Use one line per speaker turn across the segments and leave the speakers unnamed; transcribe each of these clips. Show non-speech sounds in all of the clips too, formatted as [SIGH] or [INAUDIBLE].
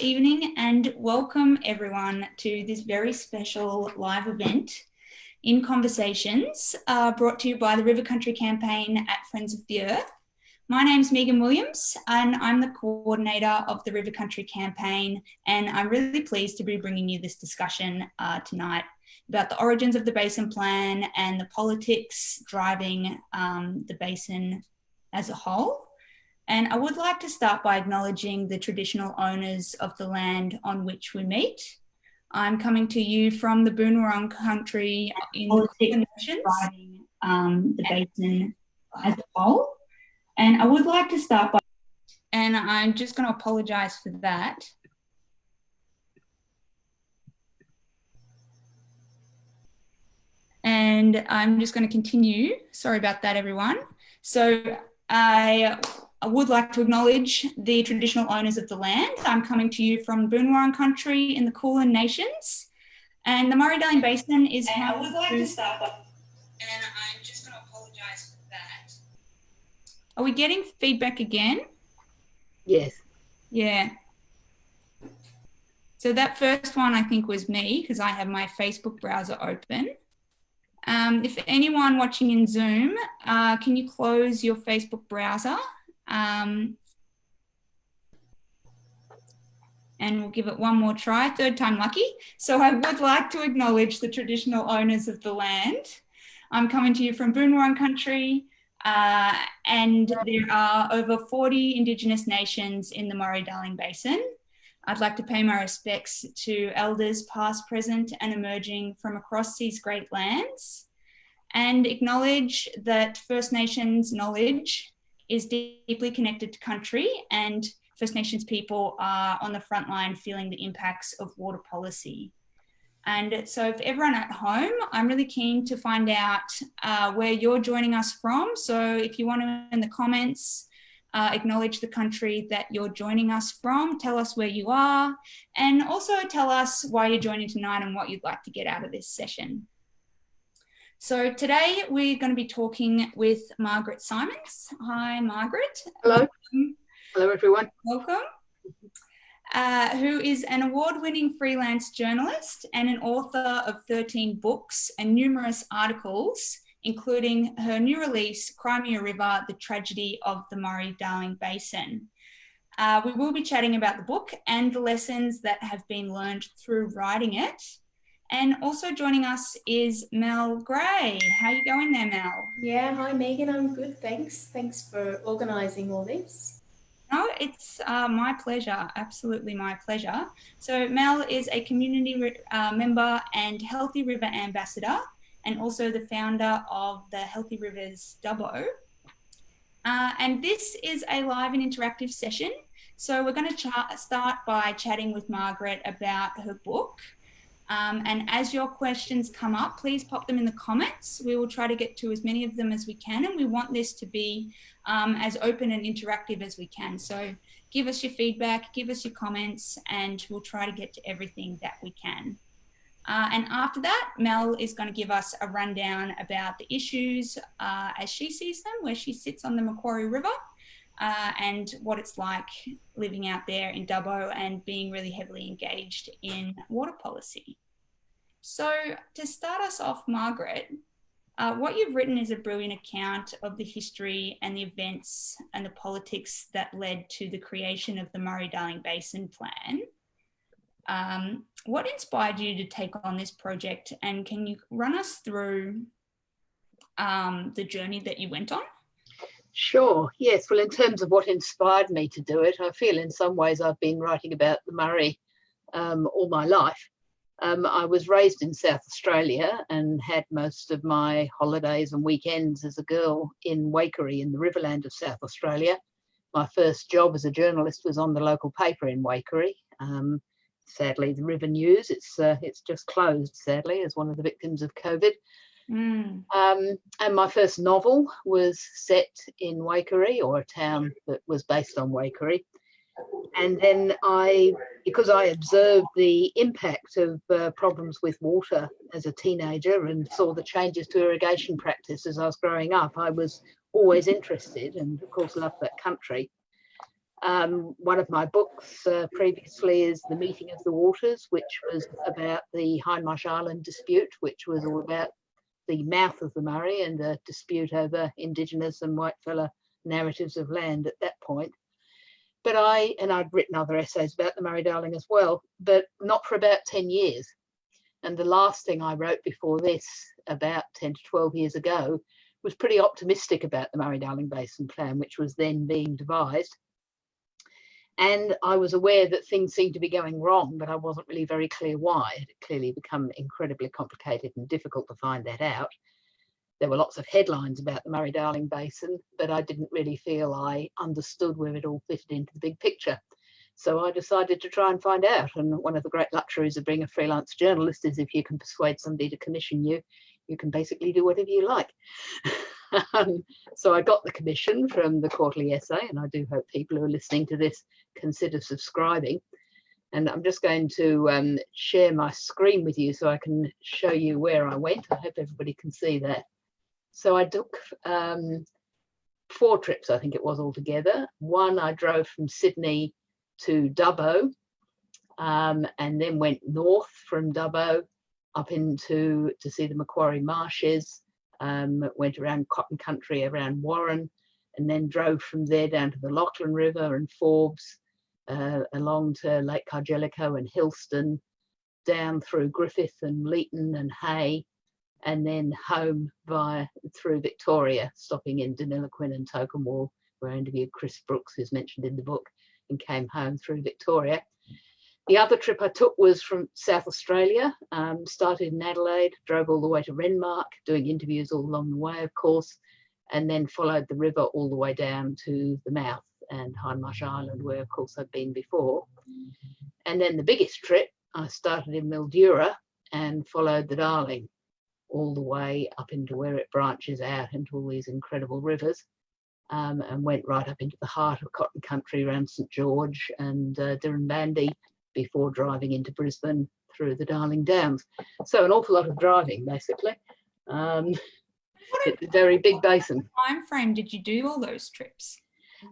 evening and welcome everyone to this very special live event in Conversations uh, brought to you by the River Country Campaign at Friends of the Earth. My name's Megan Williams and I'm the coordinator of the River Country Campaign and I'm really pleased to be bringing you this discussion uh, tonight about the origins of the Basin Plan and the politics driving um, the basin as a whole. And I would like to start by acknowledging the traditional owners of the land on which we meet. I'm coming to you from the Boon Wurrung country in the Nations, um, the basin as a whole. And I would like to start by, and I'm just going to apologise for that. And I'm just going to continue. Sorry about that, everyone. So I I would like to acknowledge the traditional owners of the land. I'm coming to you from Boon Wurrung country in the Kulin Nations. And the Murray-Darling Basin is
and I would like to start by,
and I'm just going to apologise for that. Are we getting feedback again?
Yes.
Yeah. So that first one I think was me because I have my Facebook browser open. Um, if anyone watching in Zoom, uh, can you close your Facebook browser um, and we'll give it one more try, third time lucky. So I would like to acknowledge the traditional owners of the land. I'm coming to you from Boonwurrung country, uh, and there are over 40 Indigenous nations in the Murray-Darling Basin. I'd like to pay my respects to elders past, present and emerging from across these great lands and acknowledge that First Nations knowledge is deeply connected to country and First Nations people are on the front line feeling the impacts of water policy. And so for everyone at home, I'm really keen to find out uh, where you're joining us from. So if you want to in the comments, uh, acknowledge the country that you're joining us from, tell us where you are, and also tell us why you're joining tonight and what you'd like to get out of this session. So today we're going to be talking with Margaret Simons. Hi, Margaret.
Hello. Welcome. Hello, everyone.
Welcome. Uh, who is an award-winning freelance journalist and an author of 13 books and numerous articles, including her new release, Cry Me a River, The Tragedy of the Murray-Darling Basin. Uh, we will be chatting about the book and the lessons that have been learned through writing it. And also joining us is Mel Gray. How you going there, Mel?
Yeah, hi Megan, I'm good, thanks. Thanks for organising all this.
No, it's uh, my pleasure, absolutely my pleasure. So Mel is a community uh, member and Healthy River Ambassador and also the founder of the Healthy Rivers Dubbo. Uh, and this is a live and interactive session. So we're going to start by chatting with Margaret about her book, um, and as your questions come up, please pop them in the comments. We will try to get to as many of them as we can. And we want this to be um, as open and interactive as we can. So give us your feedback, give us your comments, and we'll try to get to everything that we can. Uh, and after that, Mel is going to give us a rundown about the issues uh, as she sees them, where she sits on the Macquarie River, uh, and what it's like living out there in Dubbo and being really heavily engaged in water policy. So to start us off, Margaret, uh, what you've written is a brilliant account of the history and the events and the politics that led to the creation of the Murray-Darling Basin Plan. Um, what inspired you to take on this project and can you run us through um, the journey that you went on?
Sure, yes. Well, in terms of what inspired me to do it, I feel in some ways I've been writing about the Murray um, all my life. Um, I was raised in South Australia and had most of my holidays and weekends as a girl in Waikerie in the Riverland of South Australia. My first job as a journalist was on the local paper in Waikerie. Um, sadly, the River News, it's, uh, it's just closed, sadly, as one of the victims of COVID. Mm. Um, and my first novel was set in Waikerie, or a town that was based on Waikerie and then I, because I observed the impact of uh, problems with water as a teenager and saw the changes to irrigation practice as I was growing up, I was always interested and of course loved that country. Um, one of my books uh, previously is The Meeting of the Waters, which was about the Hindmarsh Island dispute, which was all about the mouth of the Murray and a dispute over Indigenous and whitefella narratives of land at that point. But I, and I'd written other essays about the Murray-Darling as well, but not for about 10 years. And the last thing I wrote before this, about 10 to 12 years ago, was pretty optimistic about the Murray-Darling Basin Plan, which was then being devised. And I was aware that things seemed to be going wrong, but I wasn't really very clear why. It had clearly become incredibly complicated and difficult to find that out. There were lots of headlines about the Murray-Darling Basin, but I didn't really feel I understood where it all fitted into the big picture. So I decided to try and find out. And one of the great luxuries of being a freelance journalist is if you can persuade somebody to commission you, you can basically do whatever you like. [LAUGHS] um, so I got the commission from the quarterly essay, and I do hope people who are listening to this consider subscribing. And I'm just going to um, share my screen with you so I can show you where I went. I hope everybody can see that. So I took um, four trips, I think it was altogether. One, I drove from Sydney to Dubbo um, and then went north from Dubbo up into to see the Macquarie Marshes, um, went around cotton country around Warren, and then drove from there down to the Lachlan River and Forbes, uh, along to Lake Cargelligo and Hillston, down through Griffith and Leeton and Hay, and then home via through Victoria, stopping in Deniliquin and Tocumwal, where I interviewed Chris Brooks, who's mentioned in the book, and came home through Victoria. The other trip I took was from South Australia, um, started in Adelaide, drove all the way to Renmark, doing interviews all along the way, of course, and then followed the river all the way down to the mouth and Hindmarsh Island, where of course I've been before. And then the biggest trip, I started in Mildura and followed the Darling all the way up into where it branches out into all these incredible rivers. Um, and went right up into the heart of cotton country around St George and uh, Dirranbandi before driving into Brisbane through the Darling Downs. So an awful lot of driving, basically. Um, it's a very big basin.
Time frame did you do all those trips?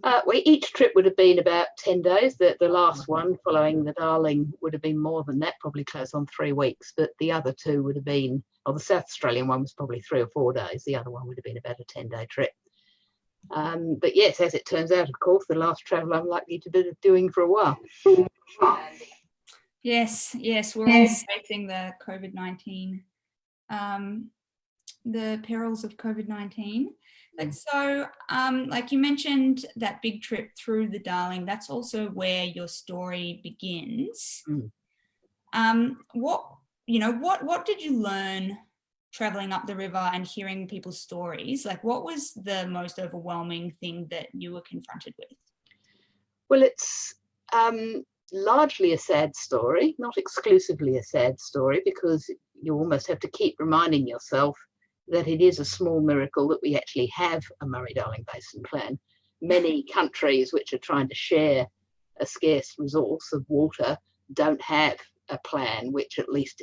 Uh, well, each trip would have been about 10 days. The, the last one following the Darling would have been more than that, probably close on three weeks. But the other two would have been, or the South Australian one was probably three or four days. The other one would have been about a 10 day trip. Um, but yes, as it turns out, of course, the last travel I'm likely to be doing for a while.
Yes, yes, we're yes. all facing the COVID-19, um, the perils of COVID-19. But so, um, like you mentioned, that big trip through the Darling, that's also where your story begins. Mm. Um, what, you know, what, what did you learn traveling up the river and hearing people's stories? Like what was the most overwhelming thing that you were confronted with?
Well, it's um, largely a sad story, not exclusively a sad story, because you almost have to keep reminding yourself that it is a small miracle that we actually have a Murray-Darling Basin Plan. Many [LAUGHS] countries which are trying to share a scarce resource of water don't have a plan which at least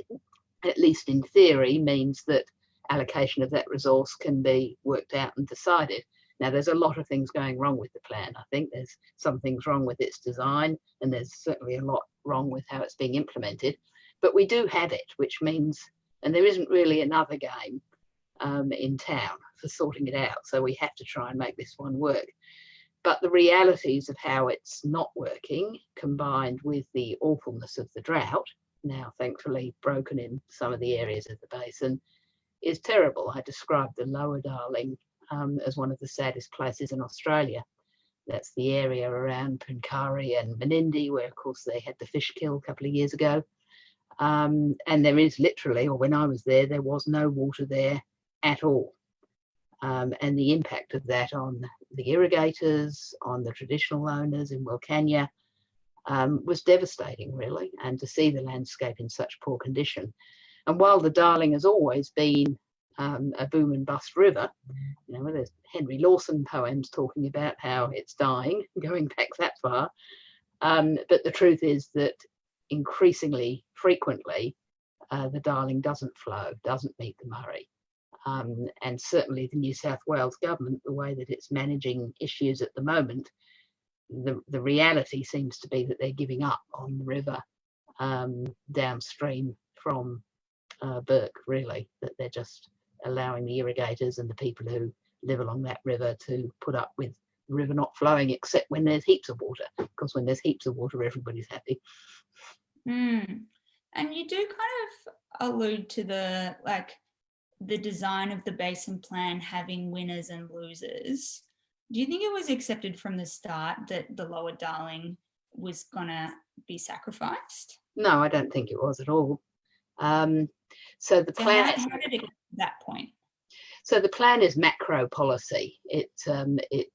at least in theory means that allocation of that resource can be worked out and decided. Now, there's a lot of things going wrong with the plan. I think there's some things wrong with its design, and there's certainly a lot wrong with how it's being implemented. But we do have it, which means, and there isn't really another game um, in town for sorting it out. So we have to try and make this one work. But the realities of how it's not working, combined with the awfulness of the drought, now thankfully broken in some of the areas of the basin, is terrible. I described the Lower Darling um, as one of the saddest places in Australia. That's the area around Pooncarie and Menindee, where of course they had the fish kill a couple of years ago. Um, and there is literally, or when I was there, there was no water there at all. Um, and the impact of that on the irrigators, on the traditional owners in Wilcannia, um, was devastating, really, and to see the landscape in such poor condition. And while the Darling has always been um, a boom and bust river, you know, there's Henry Lawson poems talking about how it's dying, [LAUGHS] going back that far. Um, but the truth is that increasingly frequently, uh, the Darling doesn't flow, doesn't meet the Murray. Um, and certainly the New South Wales government, the way that it's managing issues at the moment, the, the reality seems to be that they're giving up on the river um, downstream from uh, Bourke, really, that they're just allowing the irrigators and the people who live along that river to put up with the river not flowing except when there's heaps of water, because when there's heaps of water, everybody's happy.
Mm. And you do kind of allude to the like the design of the basin plan having winners and losers. Do you think it was accepted from the start that the lower Darling was gonna be sacrificed?
No, I don't think it was at all. Um, so the
So
plan,
how, how did it get to that point?
so the plan is macro policy. It um, it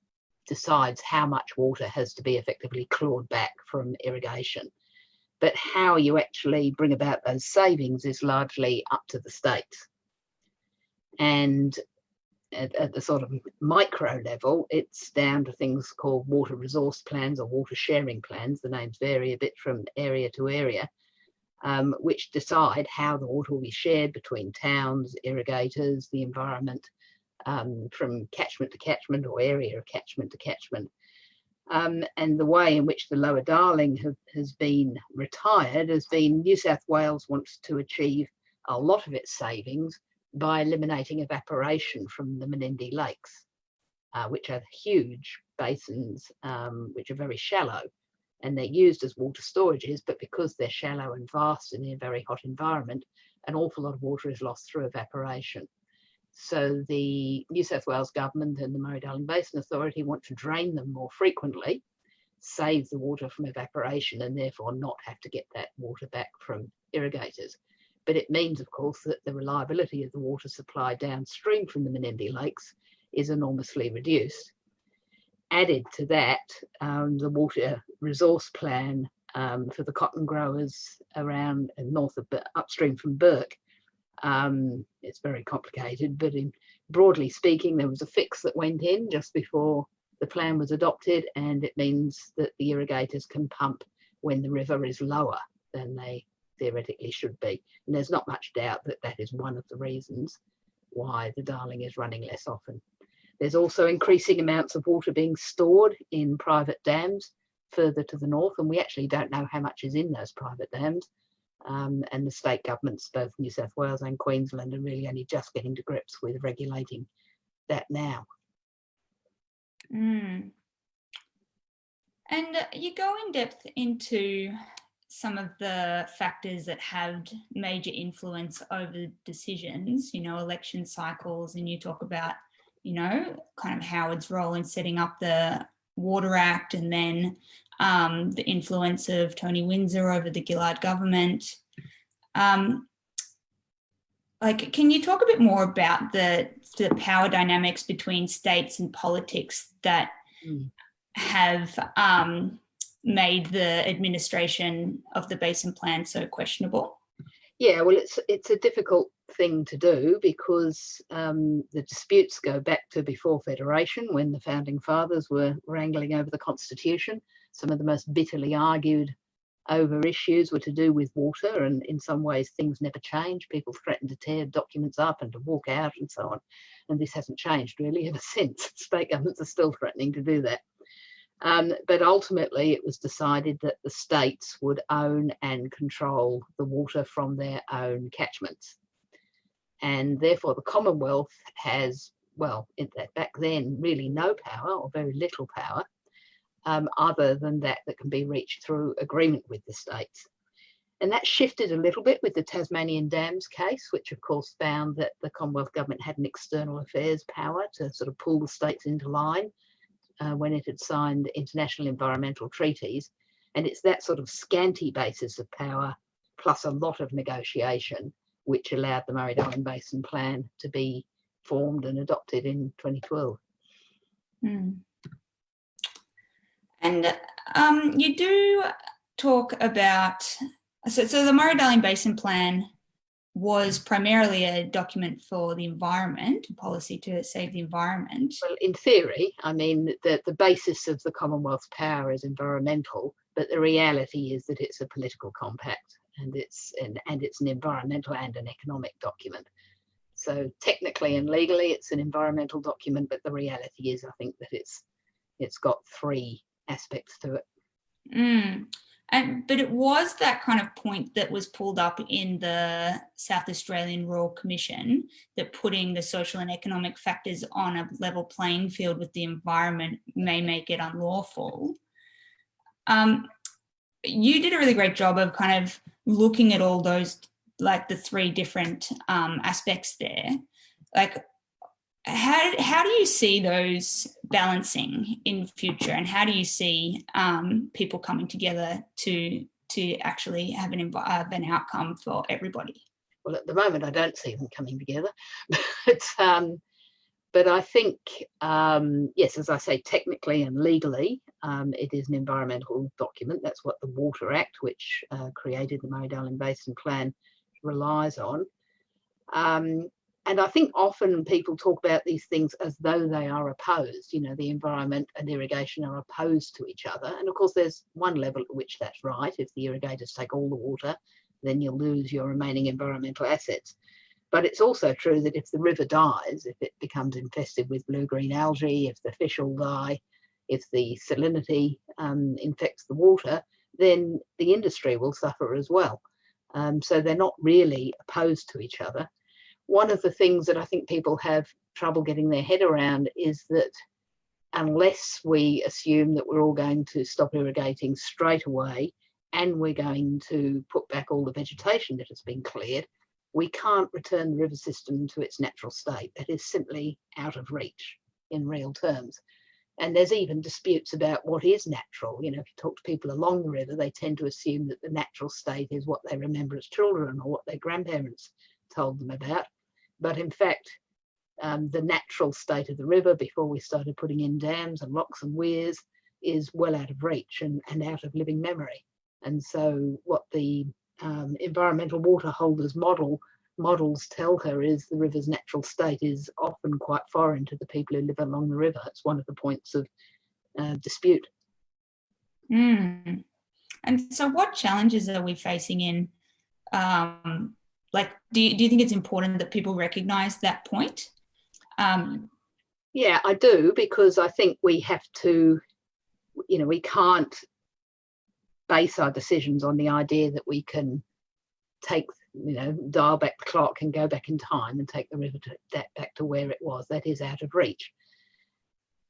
decides how much water has to be effectively clawed back from irrigation. But how you actually bring about those savings is largely up to the states. And at, at the sort of micro level, it's down to things called water resource plans or water sharing plans. The names vary a bit from area to area, um, which decide how the water will be shared between towns, irrigators, the environment, um, from catchment to catchment or area of catchment to catchment. Um, and the way in which the Lower Darling have, has been retired has been New South Wales wants to achieve a lot of its savings by eliminating evaporation from the Menindee Lakes, uh, which are huge basins, um, which are very shallow and they're used as water storages, but because they're shallow and vast and in a very hot environment, an awful lot of water is lost through evaporation. So the New South Wales government and the Murray-Darling Basin Authority want to drain them more frequently, save the water from evaporation and therefore not have to get that water back from irrigators. But it means, of course, that the reliability of the water supply downstream from the Menindee Lakes is enormously reduced. Added to that, um, the water resource plan um, for the cotton growers around and north of upstream from Bourke. Um, it's very complicated, but in broadly speaking, there was a fix that went in just before the plan was adopted, and it means that the irrigators can pump when the river is lower than they theoretically should be. And there's not much doubt that that is one of the reasons why the Darling is running less often. There's also increasing amounts of water being stored in private dams further to the north, and we actually don't know how much is in those private dams um, and the state governments, both New South Wales and Queensland, are really only just getting to grips with regulating that now.
Mm. And you go in depth into some of the factors that have major influence over decisions, you know, election cycles, and you talk about, you know, kind of Howard's role in setting up the Water Act and then um, the influence of Tony Windsor over the Gillard government. Um, like, can you talk a bit more about the, the power dynamics between states and politics that mm. have um, made the administration of the basin plan so questionable?
Yeah, well, it's it's a difficult thing to do because um, the disputes go back to before Federation when the founding fathers were wrangling over the constitution. Some of the most bitterly argued over issues were to do with water and in some ways things never change. People threaten to tear documents up and to walk out and so on. And this hasn't changed really ever [LAUGHS] since. State governments are still threatening to do that um, but ultimately it was decided that the states would own and control the water from their own catchments and therefore the commonwealth has well back then really no power or very little power um, other than that that can be reached through agreement with the states. And that shifted a little bit with the Tasmanian Dams case, which of course found that the Commonwealth Government had an external affairs power to sort of pull the states into line uh, when it had signed international environmental treaties. And it's that sort of scanty basis of power plus a lot of negotiation which allowed the Murray-Darling Basin Plan to be formed and adopted in 2012.
Mm. And um, you do talk about, so, so the Murray-Darling Basin Plan was primarily a document for the environment, policy to save the environment.
Well, in theory, I mean, the, the basis of the Commonwealth's power is environmental, but the reality is that it's a political compact and it's, and, and it's an environmental and an economic document. So technically and legally, it's an environmental document, but the reality is, I think that it's it's got three aspects to it.
Mm. And, but it was that kind of point that was pulled up in the South Australian Royal Commission that putting the social and economic factors on a level playing field with the environment may make it unlawful. Um, you did a really great job of kind of looking at all those, like the three different um, aspects there. Like, how, how do you see those balancing in future and how do you see um, people coming together to to actually have an, uh, an outcome for everybody?
Well, at the moment, I don't see them coming together, [LAUGHS] but um, but I think um, yes, as I say, technically and legally, um, it is an environmental document. That's what the Water Act, which uh, created the Murray-Darling Basin Plan, relies on. Um, and I think often people talk about these things as though they are opposed. You know, the environment and irrigation are opposed to each other. And of course, there's one level at which that's right. If the irrigators take all the water, then you'll lose your remaining environmental assets. But it's also true that if the river dies, if it becomes infested with blue-green algae, if the fish all die, if the salinity um, infects the water, then the industry will suffer as well. Um, so they're not really opposed to each other. One of the things that I think people have trouble getting their head around is that unless we assume that we're all going to stop irrigating straight away and we're going to put back all the vegetation that has been cleared, we can't return the river system to its natural state. That is simply out of reach in real terms. And there's even disputes about what is natural. You know, if you talk to people along the river, they tend to assume that the natural state is what they remember as children or what their grandparents told them about. But in fact, um, the natural state of the river before we started putting in dams and locks and weirs is well out of reach and, and out of living memory. And so what the um, environmental water holders model models tell her is the river's natural state is often quite foreign to the people who live along the river. It's one of the points of uh, dispute.
Mm. And so what challenges are we facing in, um, like, do you, do you think it's important that people recognize that point? Um,
yeah, I do, because I think we have to, you know, we can't base our decisions on the idea that we can take you know, dial back the clock and go back in time and take the river to, that back to where it was. That is out of reach.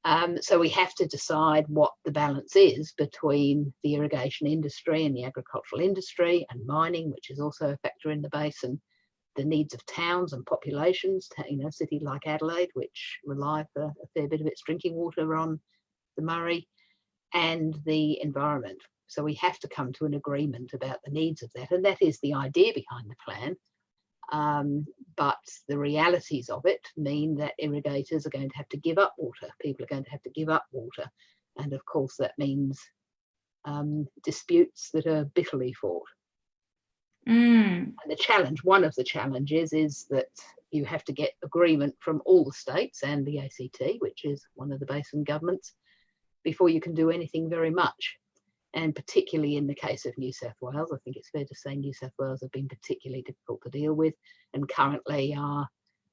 Um, so we have to decide what the balance is between the irrigation industry and the agricultural industry and mining, which is also a factor in the basin, the needs of towns and populations, you know, a city like Adelaide, which rely for a fair bit of its drinking water on the Murray, and the environment. So we have to come to an agreement about the needs of that. And that is the idea behind the plan. Um, but the realities of it mean that irrigators are going to have to give up water. People are going to have to give up water. And of course, that means um, disputes that are bitterly fought.
Mm.
And the challenge, one of the challenges is that you have to get agreement from all the states and the ACT, which is one of the basin governments, before you can do anything very much and particularly in the case of New South Wales, I think it's fair to say New South Wales have been particularly difficult to deal with and currently are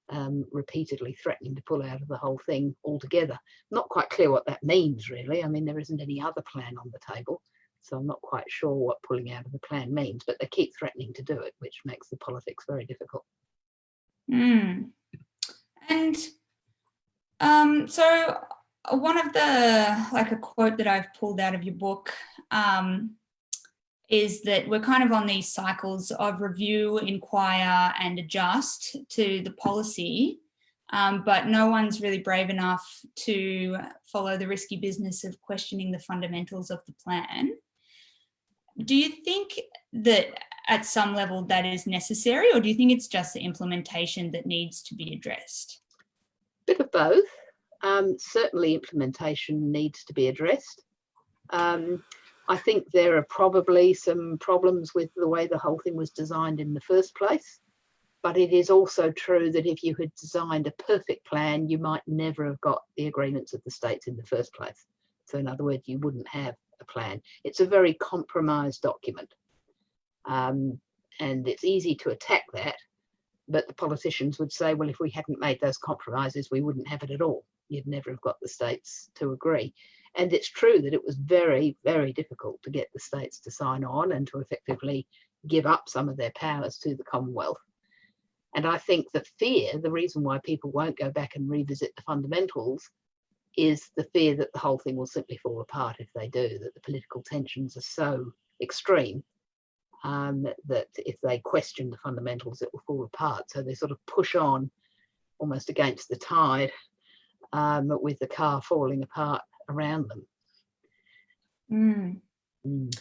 um, repeatedly threatening to pull out of the whole thing altogether. Not quite clear what that means really. I mean, there isn't any other plan on the table, so I'm not quite sure what pulling out of the plan means, but they keep threatening to do it, which makes the politics very difficult.
Mm. And um, so one of the, like a quote that I've pulled out of your book um, is that we're kind of on these cycles of review, inquire and adjust to the policy, um, but no one's really brave enough to follow the risky business of questioning the fundamentals of the plan. Do you think that at some level that is necessary or do you think it's just the implementation that needs to be addressed?
Bit of both. Um, certainly implementation needs to be addressed. Um, I think there are probably some problems with the way the whole thing was designed in the first place. But it is also true that if you had designed a perfect plan, you might never have got the agreements of the states in the first place. So in other words, you wouldn't have a plan. It's a very compromised document. Um, and it's easy to attack that, but the politicians would say, well, if we hadn't made those compromises, we wouldn't have it at all. You'd never have got the states to agree. And it's true that it was very, very difficult to get the states to sign on and to effectively give up some of their powers to the Commonwealth. And I think the fear, the reason why people won't go back and revisit the fundamentals is the fear that the whole thing will simply fall apart if they do, that the political tensions are so extreme um, that if they question the fundamentals, it will fall apart. So they sort of push on almost against the tide um, with the car falling apart around them.
Mm.
Mm.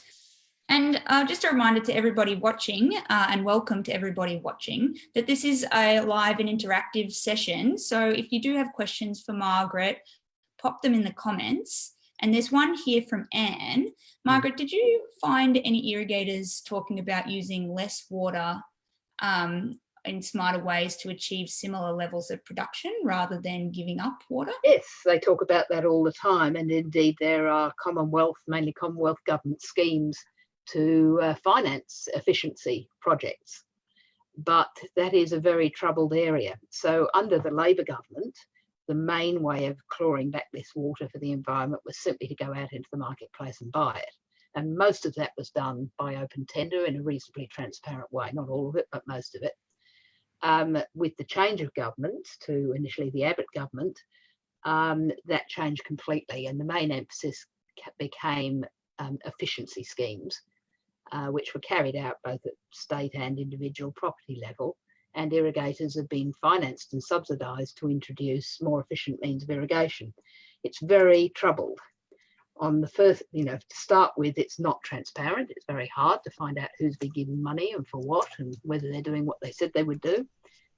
And uh, just a reminder to everybody watching uh, and welcome to everybody watching that this is a live and interactive session. So if you do have questions for Margaret, pop them in the comments. And there's one here from Anne. Margaret, did you find any irrigators talking about using less water um, in smarter ways to achieve similar levels of production rather than giving up water?
Yes, they talk about that all the time. And indeed, there are Commonwealth, mainly Commonwealth government schemes to uh, finance efficiency projects. But that is a very troubled area. So under the Labor government, the main way of clawing back this water for the environment was simply to go out into the marketplace and buy it. And most of that was done by open tender in a reasonably transparent way, not all of it, but most of it. Um, with the change of government to initially the Abbott government, um, that changed completely. And the main emphasis became um, efficiency schemes, uh, which were carried out both at state and individual property level and irrigators have been financed and subsidised to introduce more efficient means of irrigation. It's very troubled. On the first, you know, to start with, it's not transparent. It's very hard to find out who's been given money and for what and whether they're doing what they said they would do.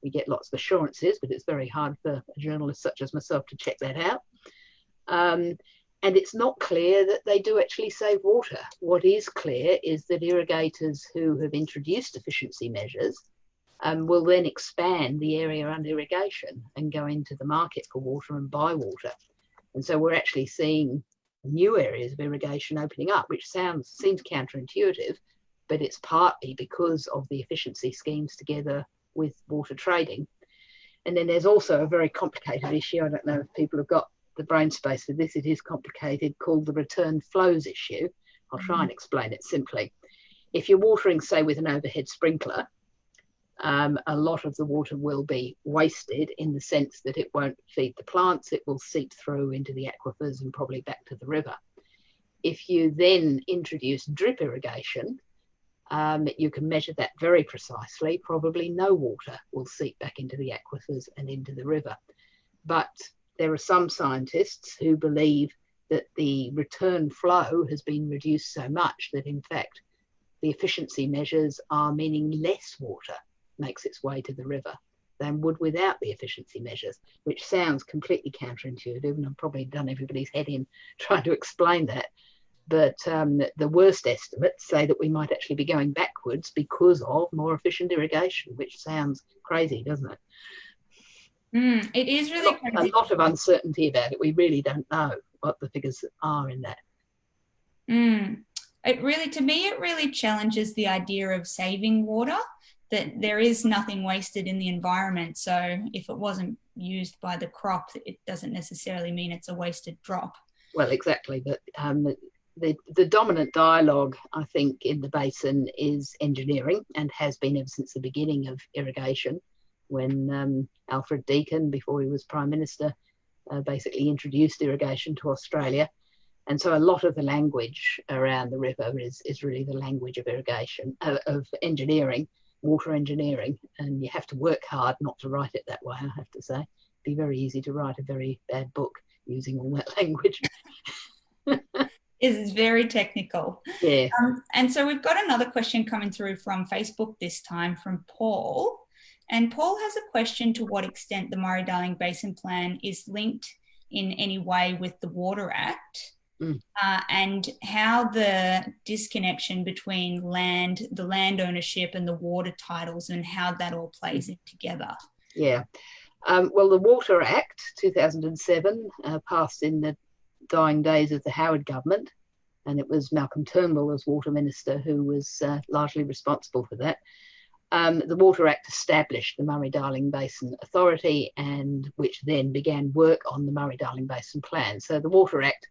We get lots of assurances, but it's very hard for a journalist such as myself to check that out. Um, and it's not clear that they do actually save water. What is clear is that irrigators who have introduced efficiency measures um, will then expand the area under irrigation and go into the market for water and buy water. And so we're actually seeing new areas of irrigation opening up, which sounds seems counterintuitive, but it's partly because of the efficiency schemes together with water trading. And then there's also a very complicated issue. I don't know if people have got the brain space for this. It is complicated, called the return flows issue. I'll try and mm-hmm. explain it simply. If you're watering, say, with an overhead sprinkler, um, a lot of the water will be wasted in the sense that it won't feed the plants, it will seep through into the aquifers and probably back to the river. If you then introduce drip irrigation, um, you can measure that very precisely. Probably no water will seep back into the aquifers and into the river. But there are some scientists who believe that the return flow has been reduced so much that, in fact, the efficiency measures are meaning less water makes its way to the river than would without the efficiency measures, which sounds completely counterintuitive. And I've probably done everybody's head in [LAUGHS] trying to explain that. But um, the worst estimates say that we might actually be going backwards because of more efficient irrigation, which sounds crazy, doesn't it?
Mm, it is really
a lot, a lot of uncertainty about it. We really don't know what the figures are in that.
Mm. It really, to me, it really challenges the idea of saving water that there is nothing wasted in the environment. So if it wasn't used by the crop, it doesn't necessarily mean it's a wasted drop.
Well, exactly. But um, the, the dominant dialogue, I think, in the basin is engineering and has been ever since the beginning of irrigation when um, Alfred Deakin, before he was Prime Minister, uh, basically introduced irrigation to Australia. And so a lot of the language around the river is, is really the language of irrigation, uh, of engineering water engineering, and you have to work hard not to write it that way. I have to say, It'd be very easy to write a very bad book using all that [LAUGHS] language.
is very technical.
Yeah.
Um, and so we've got another question coming through from Facebook this time from Paul. And Paul has a question to what extent the Murray Darling Basin Plan is linked in any way with the Water Act
Mm.
Uh, and how the disconnection between land, the land ownership and the water titles and how that all plays in together.
Yeah. Um, well, the Water Act 2007 uh, passed in the dying days of the Howard government, and it was Malcolm Turnbull as Water Minister who was uh, largely responsible for that. Um, the Water Act established the Murray-Darling Basin Authority and which then began work on the Murray-Darling Basin Plan. So the Water Act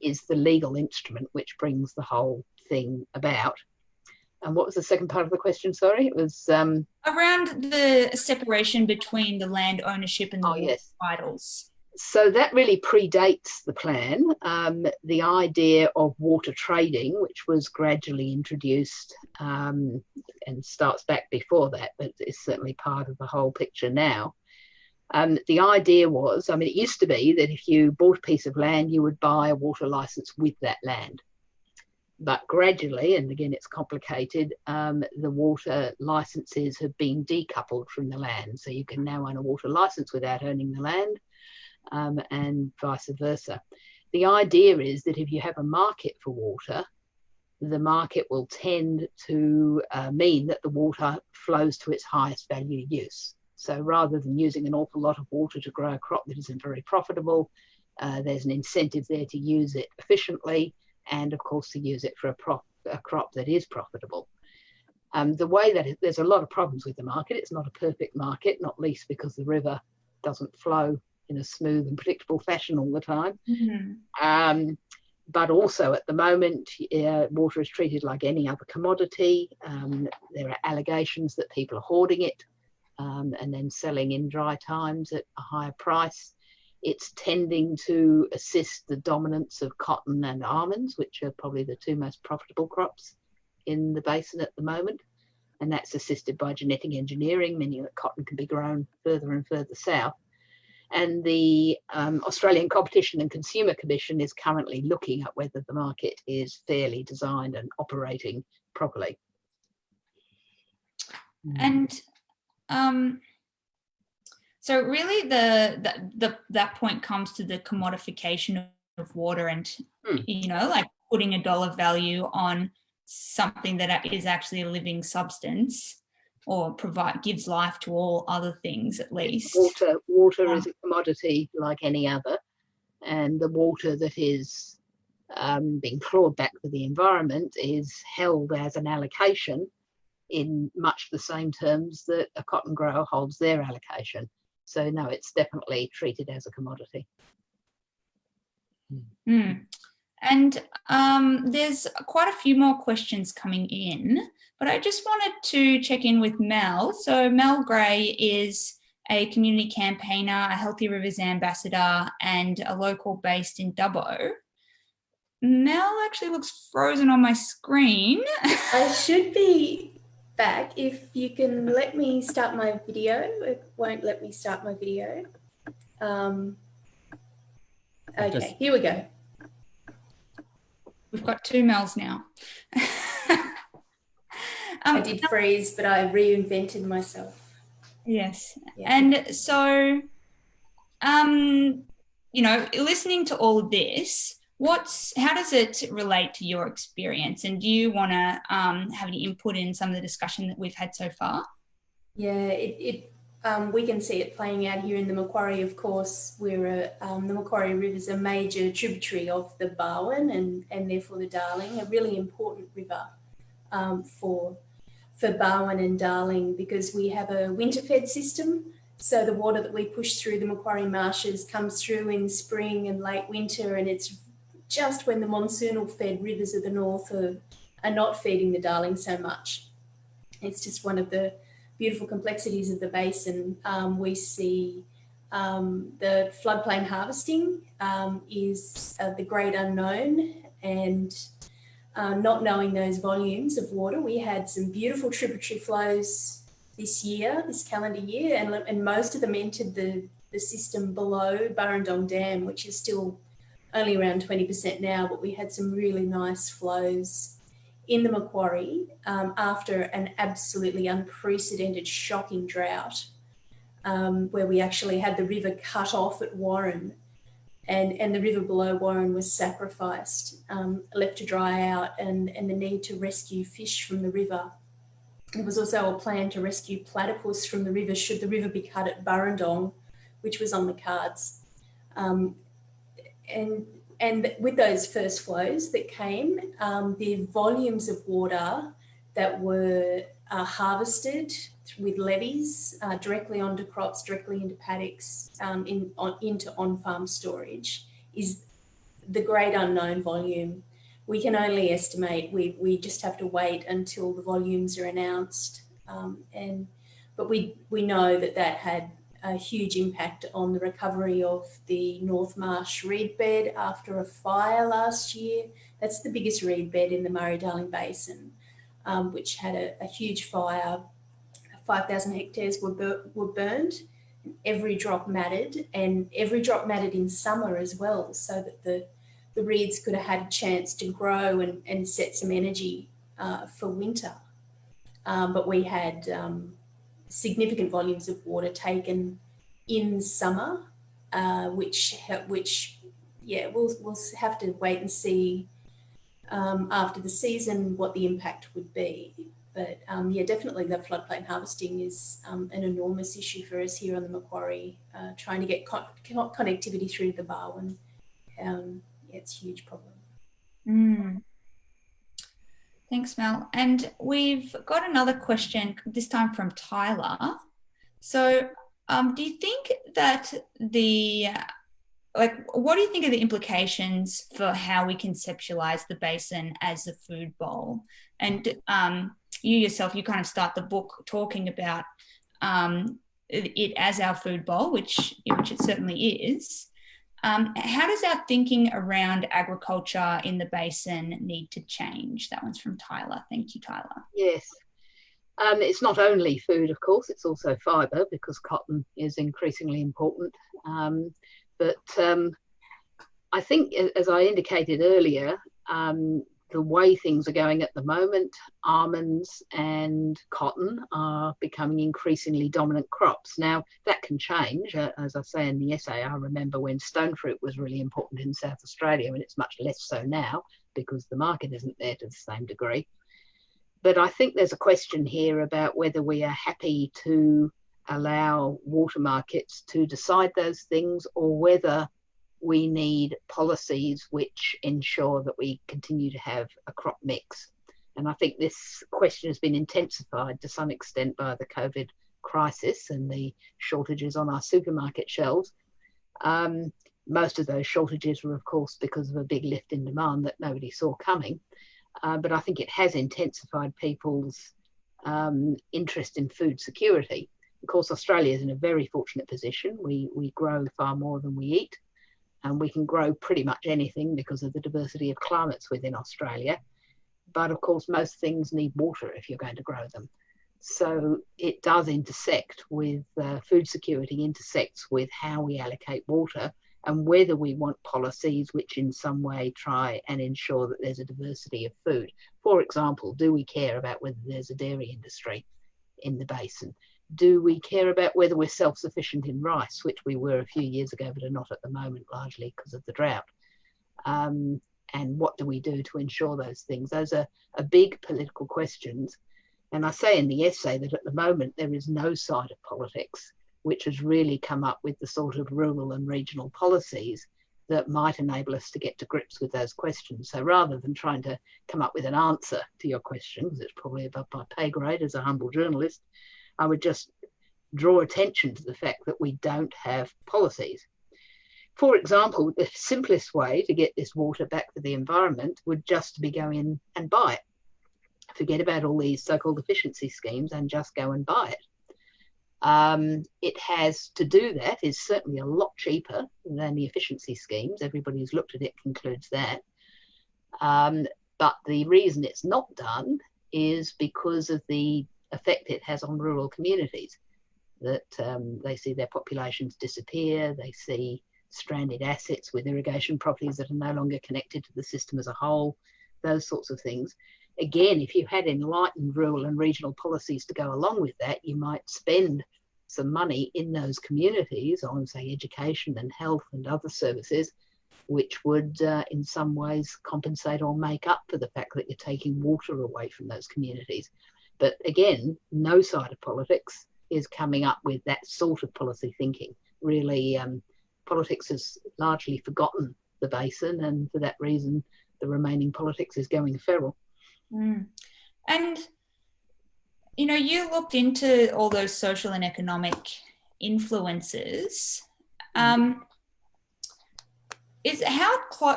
is the legal instrument which brings the whole thing about. And what was the second part of the question? Sorry, it was um,
around the separation between the land ownership and the
oh, yes.
titles.
So that really predates the plan. Um, the idea of water trading, which was gradually introduced um, and starts back before that, but is certainly part of the whole picture now. Um, the idea was, I mean, it used to be that if you bought a piece of land, you would buy a water license with that land but gradually, and again it's complicated, um, the water licenses have been decoupled from the land. So you can now own a water license without owning the land, um, and vice versa. The idea is that if you have a market for water, the market will tend to uh, mean that the water flows to its highest value use. So rather than using an awful lot of water to grow a crop that isn't very profitable, uh, there's an incentive there to use it efficiently and of course to use it for a, prop, a crop that is profitable. Um, the way that it, there's a lot of problems with the market, it's not a perfect market, not least because the river doesn't flow in a smooth and predictable fashion all the time. Mm-hmm. Um, but also at the moment, uh, water is treated like any other commodity. Um, there are allegations that people are hoarding it um, and then selling in dry times at a higher price. It's tending to assist the dominance of cotton and almonds, which are probably the two most profitable crops in the basin at the moment. And that's assisted by genetic engineering, meaning that cotton can be grown further and further south. And the um, Australian Competition and Consumer Commission is currently looking at whether the market is fairly designed and operating properly.
And um, so really the, the, the, that point comes to the commodification of water and, hmm. you know, like putting a dollar value on something that is actually a living substance or provide gives life to all other things at least.
Water, water is a commodity like any other, and the water that is um, being clawed back for the environment is held as an allocation in much the same terms that a cotton grower holds their allocation. So no, it's definitely treated as a commodity.
Mm. And um, there's quite a few more questions coming in, but I just wanted to check in with Mel. So Mel Gray is a community campaigner, a Healthy Rivers ambassador, and a local based in Dubbo. Mel actually looks frozen on my screen.
I [LAUGHS] should be back. If you can let me start my video, it won't let me start my video. Um, okay, Just... here we go.
We've got two Mels now. [LAUGHS]
um, I did freeze, but I reinvented myself.
Yes. Yeah. And so, um, you know, listening to all of this, what's how does it relate to your experience and do you want to um, have any input in some of the discussion that we've had so far
yeah it, it um, we can see it playing out here in the Macquarie of course where um, the Macquarie River is a major tributary of the Barwon and and therefore the Darling a really important river um, for for Barwon and Darling because we have a winter fed system so the water that we push through the Macquarie marshes comes through in spring and late winter and it's just when the monsoonal fed rivers of the north are, are not feeding the Darling so much. It's just one of the beautiful complexities of the basin. Um, we see um, the floodplain harvesting um, is uh, the great unknown and uh, not knowing those volumes of water. We had some beautiful tributary flows this year, this calendar year, and, and most of them entered the, the system below Burrendong Dam, which is still only around 20% now, but we had some really nice flows in the Macquarie um, after an absolutely unprecedented, shocking drought, um, where we actually had the river cut off at Warren and, and the river below Warren was sacrificed, um, left to dry out, and, and the need to rescue fish from the river. There was also a plan to rescue platypus from the river should the river be cut at Burrendong, which was on the cards. Um, and and with those first flows that came, um, the volumes of water that were are harvested with levees uh, directly onto crops, directly into paddocks, um, in, on, into on-farm storage is the great unknown volume. We can only estimate, we, we just have to wait until the volumes are announced. Um, and But we, we know that that had a huge impact on the recovery of the North Marsh reed bed after a fire last year. That's the biggest reed bed in the Murray-Darling Basin, um, which had a, a huge fire. 5,000 hectares were, bur were burned. Every drop mattered and every drop mattered in summer as well so that the, the reeds could have had a chance to grow and, and set some energy uh, for winter. Um, but we had um, significant volumes of water taken in summer, uh, which which yeah we'll we'll have to wait and see um, after the season what the impact would be. But um, yeah, definitely the floodplain harvesting is um, an enormous issue for us here on the Macquarie, uh, trying to get con connectivity through the Barwon. Um, yeah, it's a huge problem.
Mm. Thanks, Mel. And we've got another question, this time from Tyler. So um, do you think that the, like, what do you think are the implications for how we conceptualize the basin as a food bowl? And um, you yourself, you kind of start the book talking about um, it as our food bowl, which, which it certainly is. Um, how does our thinking around agriculture in the basin need to change? That one's from Tyler. Thank you, Tyler.
Yes. Um, it's not only food, of course, it's also fibre because cotton is increasingly important. Um, but um, I think, as I indicated earlier, um, the way things are going at the moment, almonds and cotton are becoming increasingly dominant crops. Now, that can change. Uh, as I say in the essay, I remember when stone fruit was really important in South Australia, and it's much less so now because the market isn't there to the same degree. But I think there's a question here about whether we are happy to allow water markets to decide those things or whether we need policies which ensure that we continue to have a crop mix. And I think this question has been intensified to some extent by the COVID crisis and the shortages on our supermarket shelves. Um, most of those shortages were, of course, because of a big lift in demand that nobody saw coming. Uh, but I think it has intensified people's um, interest in food security. Of course, Australia is in a very fortunate position. We, we grow far more than we eat and we can grow pretty much anything because of the diversity of climates within Australia. But of course, most things need water if you're going to grow them. So it does intersect with uh, food security, intersects with how we allocate water and whether we want policies which in some way try and ensure that there's a diversity of food. For example, do we care about whether there's a dairy industry in the basin? Do we care about whether we're self-sufficient in rice, which we were a few years ago, but are not at the moment, largely because of the drought? Um, and what do we do to ensure those things? Those are, are big political questions. And I say in the essay that at the moment there is no side of politics which has really come up with the sort of rural and regional policies that might enable us to get to grips with those questions. So rather than trying to come up with an answer to your question, because it's probably above my pay grade as a humble journalist, I would just draw attention to the fact that we don't have policies. For example, the simplest way to get this water back to the environment would just be go in and buy it. Forget about all these so-called efficiency schemes and just go and buy it. Um, it has to do that is certainly a lot cheaper than the efficiency schemes. Everybody who's looked at it concludes that. Um, but the reason it's not done is because of the effect it has on rural communities. That um, they see their populations disappear, they see stranded assets with irrigation properties that are no longer connected to the system as a whole, those sorts of things. Again, if you had enlightened rural and regional policies to go along with that, you might spend some money in those communities on, say, education and health and other services, which would uh, in some ways compensate or make up for the fact that you're taking water away from those communities. But again, no side of politics is coming up with that sort of policy thinking. Really, um, politics has largely forgotten the basin, and for that reason, the remaining politics is going feral.
Mm. And you know, you looked into all those social and economic influences. Um, is how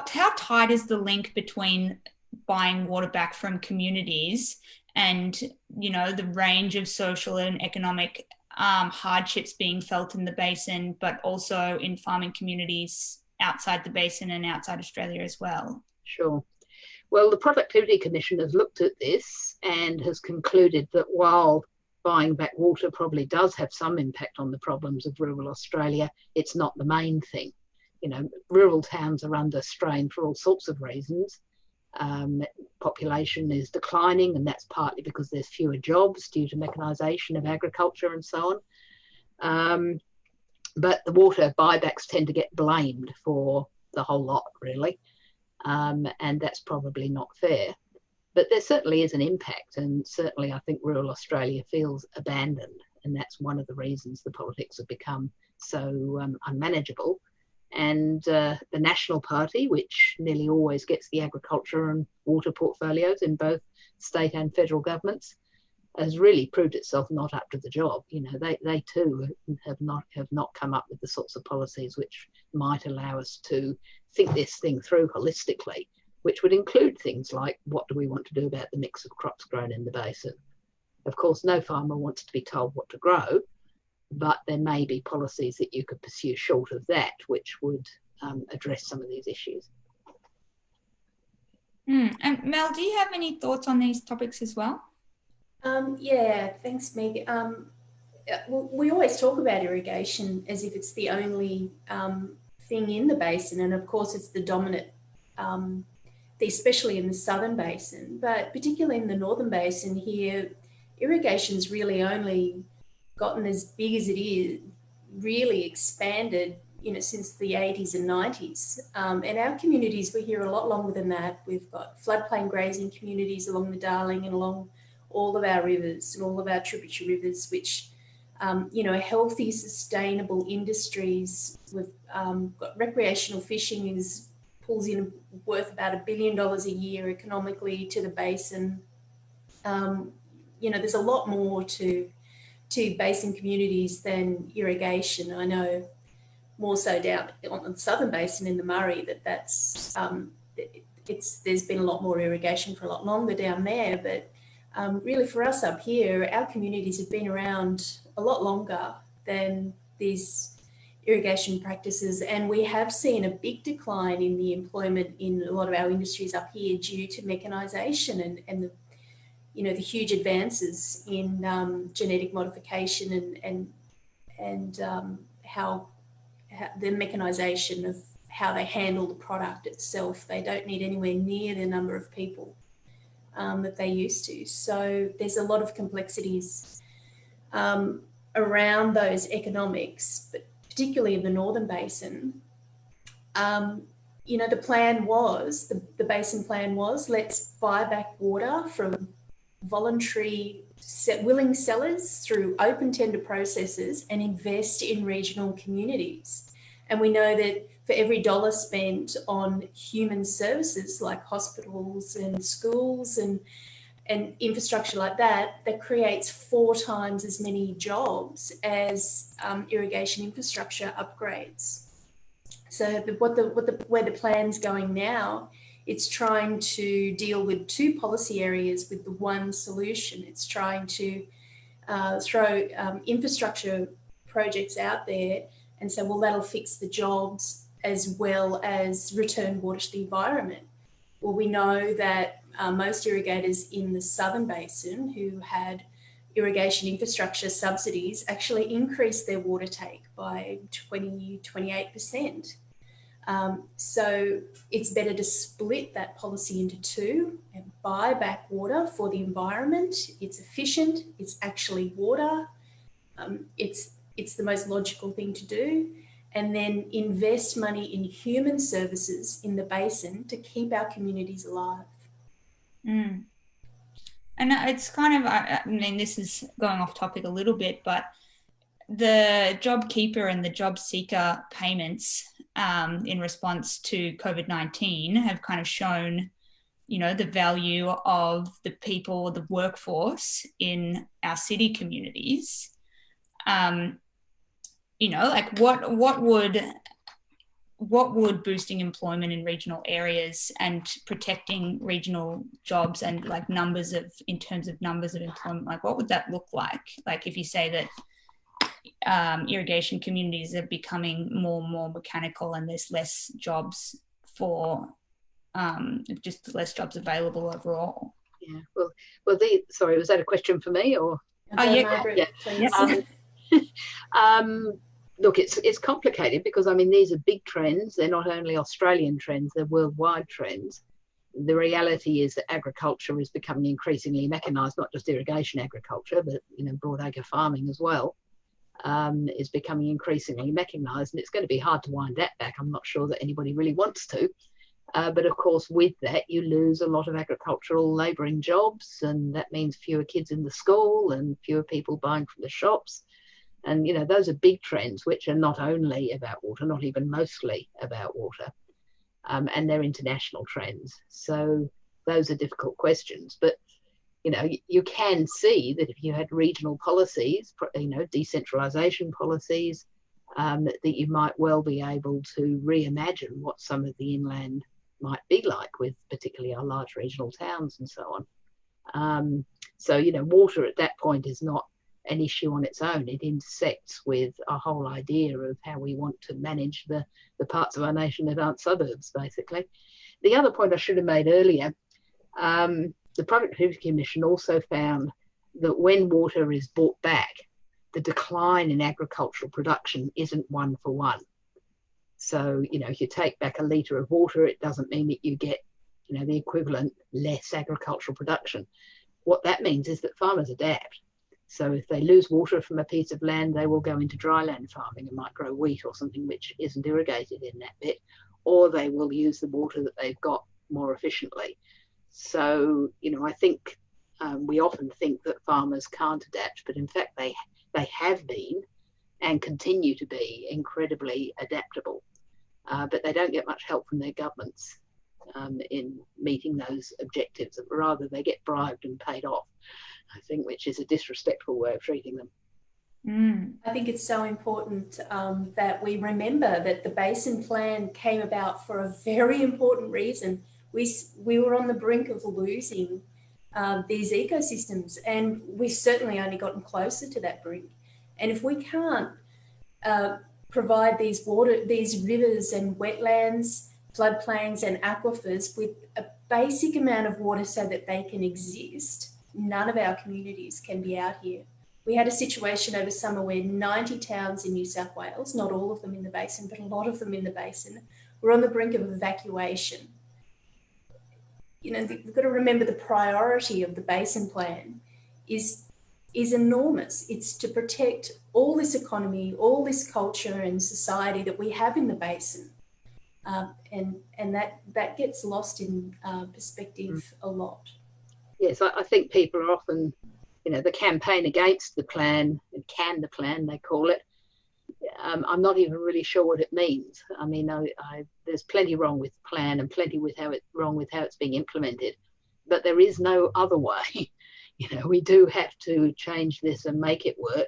how tight is the link between buying water back from communities and you know the range of social and economic um, hardships being felt in the basin, but also in farming communities outside the basin and outside Australia as well?
Sure. Well, the Productivity Commission has looked at this and has concluded that while buying back water probably does have some impact on the problems of rural Australia, it's not the main thing. You know, rural towns are under strain for all sorts of reasons. Um, population is declining, and that's partly because there's fewer jobs due to mechanisation of agriculture and so on. Um, but the water buybacks tend to get blamed for the whole lot, really, um, and that's probably not fair. But there certainly is an impact, and certainly I think rural Australia feels abandoned, and that's one of the reasons the politics have become so um, unmanageable and uh, the National Party, which nearly always gets the agriculture and water portfolios in both state and federal governments, has really proved itself not up to the job. You know, they, they too have not have not come up with the sorts of policies which might allow us to think this thing through holistically, which would include things like what do we want to do about the mix of crops grown in the basin. Of course, no farmer wants to be told what to grow, but there may be policies that you could pursue short of that, which would um, address some of these issues.
Mm. And Mel, do you have any thoughts on these topics as well?
Um, yeah, thanks, Meg. Um, we always talk about irrigation as if it's the only um, thing in the basin, and of course, it's the dominant, um, especially in the southern basin, but particularly in the northern basin here, irrigation is really only gotten as big as it is, really expanded, you know, since the 80s and 90s. Um, and our communities were here a lot longer than that. We've got floodplain grazing communities along the Darling and along all of our rivers and all of our tributary rivers, which, um, you know, healthy, sustainable industries. We've um, got recreational fishing is pulls in worth about a billion dollars a year economically to the basin. Um, you know, there's a lot more to to basin communities than irrigation. I know more so down on the southern basin in the Murray that that's um, it's there's been a lot more irrigation for a lot longer down there, but um, really for us up here, our communities have been around a lot longer than these irrigation practices and we have seen a big decline in the employment in a lot of our industries up here due to mechanisation and, and the you know, the huge advances in um, genetic modification and, and, and um, how, how, the mechanization of how they handle the product itself. They don't need anywhere near the number of people um, that they used to. So there's a lot of complexities um, around those economics, but particularly in the Northern Basin. Um, you know, the plan was, the, the basin plan was, let's buy back water from voluntary willing sellers through open tender processes and invest in regional communities. And we know that for every dollar spent on human services like hospitals and schools and, and infrastructure like that, that creates four times as many jobs as um, irrigation infrastructure upgrades. So what the, what the, where the plan's going now it's trying to deal with two policy areas with the one solution. It's trying to uh, throw um, infrastructure projects out there and say, well, that'll fix the jobs as well as return water to the environment. Well, we know that uh, most irrigators in the southern basin who had irrigation infrastructure subsidies actually increased their water take by 20, 28%. Um, so it's better to split that policy into two and buy back water for the environment. It's efficient, it's actually water. Um, it's, it's the most logical thing to do. And then invest money in human services in the basin to keep our communities alive.
Mm. And it's kind of, I mean, this is going off topic a little bit, but the job keeper and the job seeker payments um, in response to COVID 19 have kind of shown, you know, the value of the people, the workforce in our city communities. Um, you know, like what what would what would boosting employment in regional areas and protecting regional jobs and like numbers of in terms of numbers of employment like what would that look like like if you say that um, irrigation communities are becoming more and more mechanical and there's less jobs for um, just less jobs available overall
yeah well well the sorry was that a question for me or
oh yeah,
yeah. Um, [LAUGHS] um, look, it's it's complicated because I mean these are big trends. They're not only Australian trends; they're worldwide trends. The reality is that agriculture is becoming increasingly mechanised, not just irrigation agriculture, but you know broadacre farming as well. Um, is becoming increasingly mechanised, and it's going to be hard to wind that back. I'm not sure that anybody really wants to. Uh, but of course, with that, you lose a lot of agricultural labouring jobs, and that means fewer kids in the school and fewer people buying from the shops. And, you know, those are big trends which are not only about water, not even mostly about water, um, and they're international trends. So those are difficult questions. But, you know, you, can see that if you had regional policies, you know, decentralization policies, um, that, you might well be able to reimagine what some of the inland might be like with particularly our large regional towns and so on. Um, so, you know, water at that point is not an issue on its own. It intersects with our whole idea of how we want to manage the, the parts of our nation that aren't suburbs, basically. The other point I should have made earlier um, the Productivity Commission also found that when water is bought back, the decline in agricultural production isn't one for one. So, you know, if you take back a litre of water, it doesn't mean that you get, you know, the equivalent less agricultural production. What that means is that farmers adapt so if they lose water from a piece of land, they will go into dryland farming and might grow wheat or something which isn't irrigated in that bit, or they will use the water that they've got more efficiently. So, you know, I think um, we often think that farmers can't adapt, but in fact they they have been and continue to be incredibly adaptable. Uh, but they don't get much help from their governments um, in meeting those objectives. Rather, they get bribed and paid off. I think, which is a disrespectful way of treating them.
Mm. I think it's so important um, that we remember that the basin plan came about for a very important reason. We, we were on the brink of losing uh, these ecosystems, and we've certainly only gotten closer to that brink. And if we can't uh, provide these water, these rivers and wetlands, floodplains and aquifers with a basic amount of water so that they can exist, none of our communities can be out here. We had a situation over summer where 90 towns in New South Wales, not all of them in the basin, but a lot of them in the basin, were on the brink of evacuation. You know, we've got to remember the priority of the basin plan is, is enormous. It's to protect all this economy, all this culture and society that we have in the basin. Um, and and that, that gets lost in uh, perspective a lot
yes, I, I, think people are often, you know, the campaign against the plan, and can the plan, they call it. Um, I'm not even really sure what it means. I mean, I, I, there's plenty wrong with the plan and plenty with how it wrong with how it's being implemented, but there is no other way. [LAUGHS] you know, we do have to change this and make it work,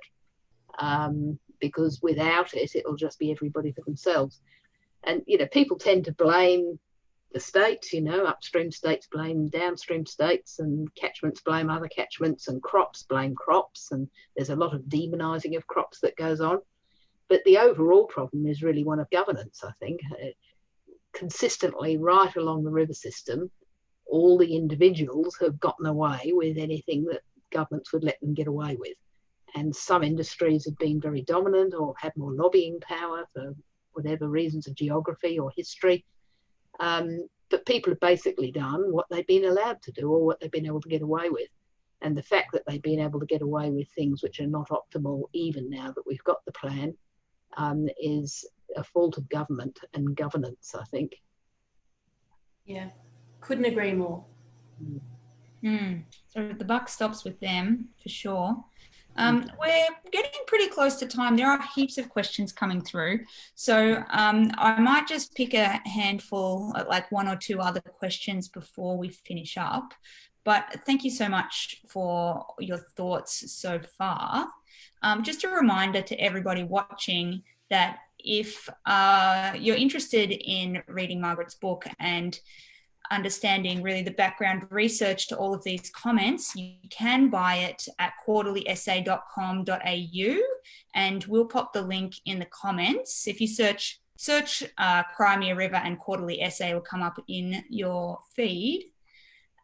um, because without it, it'll just be everybody for themselves. And you know, people tend to blame the states, you know, upstream states blame downstream states and catchments blame other catchments and crops blame crops. And there's a lot of demonizing of crops that goes on. But the overall problem is really one of governance, I think. Uh, consistently, right along the river system, all the individuals have gotten away with anything that governments would let them get away with. And some industries have been very dominant or had more lobbying power for whatever reasons of geography or history. Um, but people have basically done what they've been allowed to do or what they've been able to get away with. And the fact that they've been able to get away with things which are not optimal, even now that we've got the plan, um, is a fault of government and governance, I think.
Yeah, couldn't agree more.
Mm. So the buck stops with them for sure. Um, we're getting pretty close to time. There are heaps of questions coming through. So um, I might just pick a handful, like one or two other questions before we finish up. But thank you so much for your thoughts so far. Um, just a reminder to everybody watching that if uh, you're interested in reading Margaret's book and understanding really the background research to all of these comments, you can buy it at quarterlyessay.com.au and we'll pop the link in the comments. If you search search uh, Cry Me a River and Quarterly Essay will come up in your feed.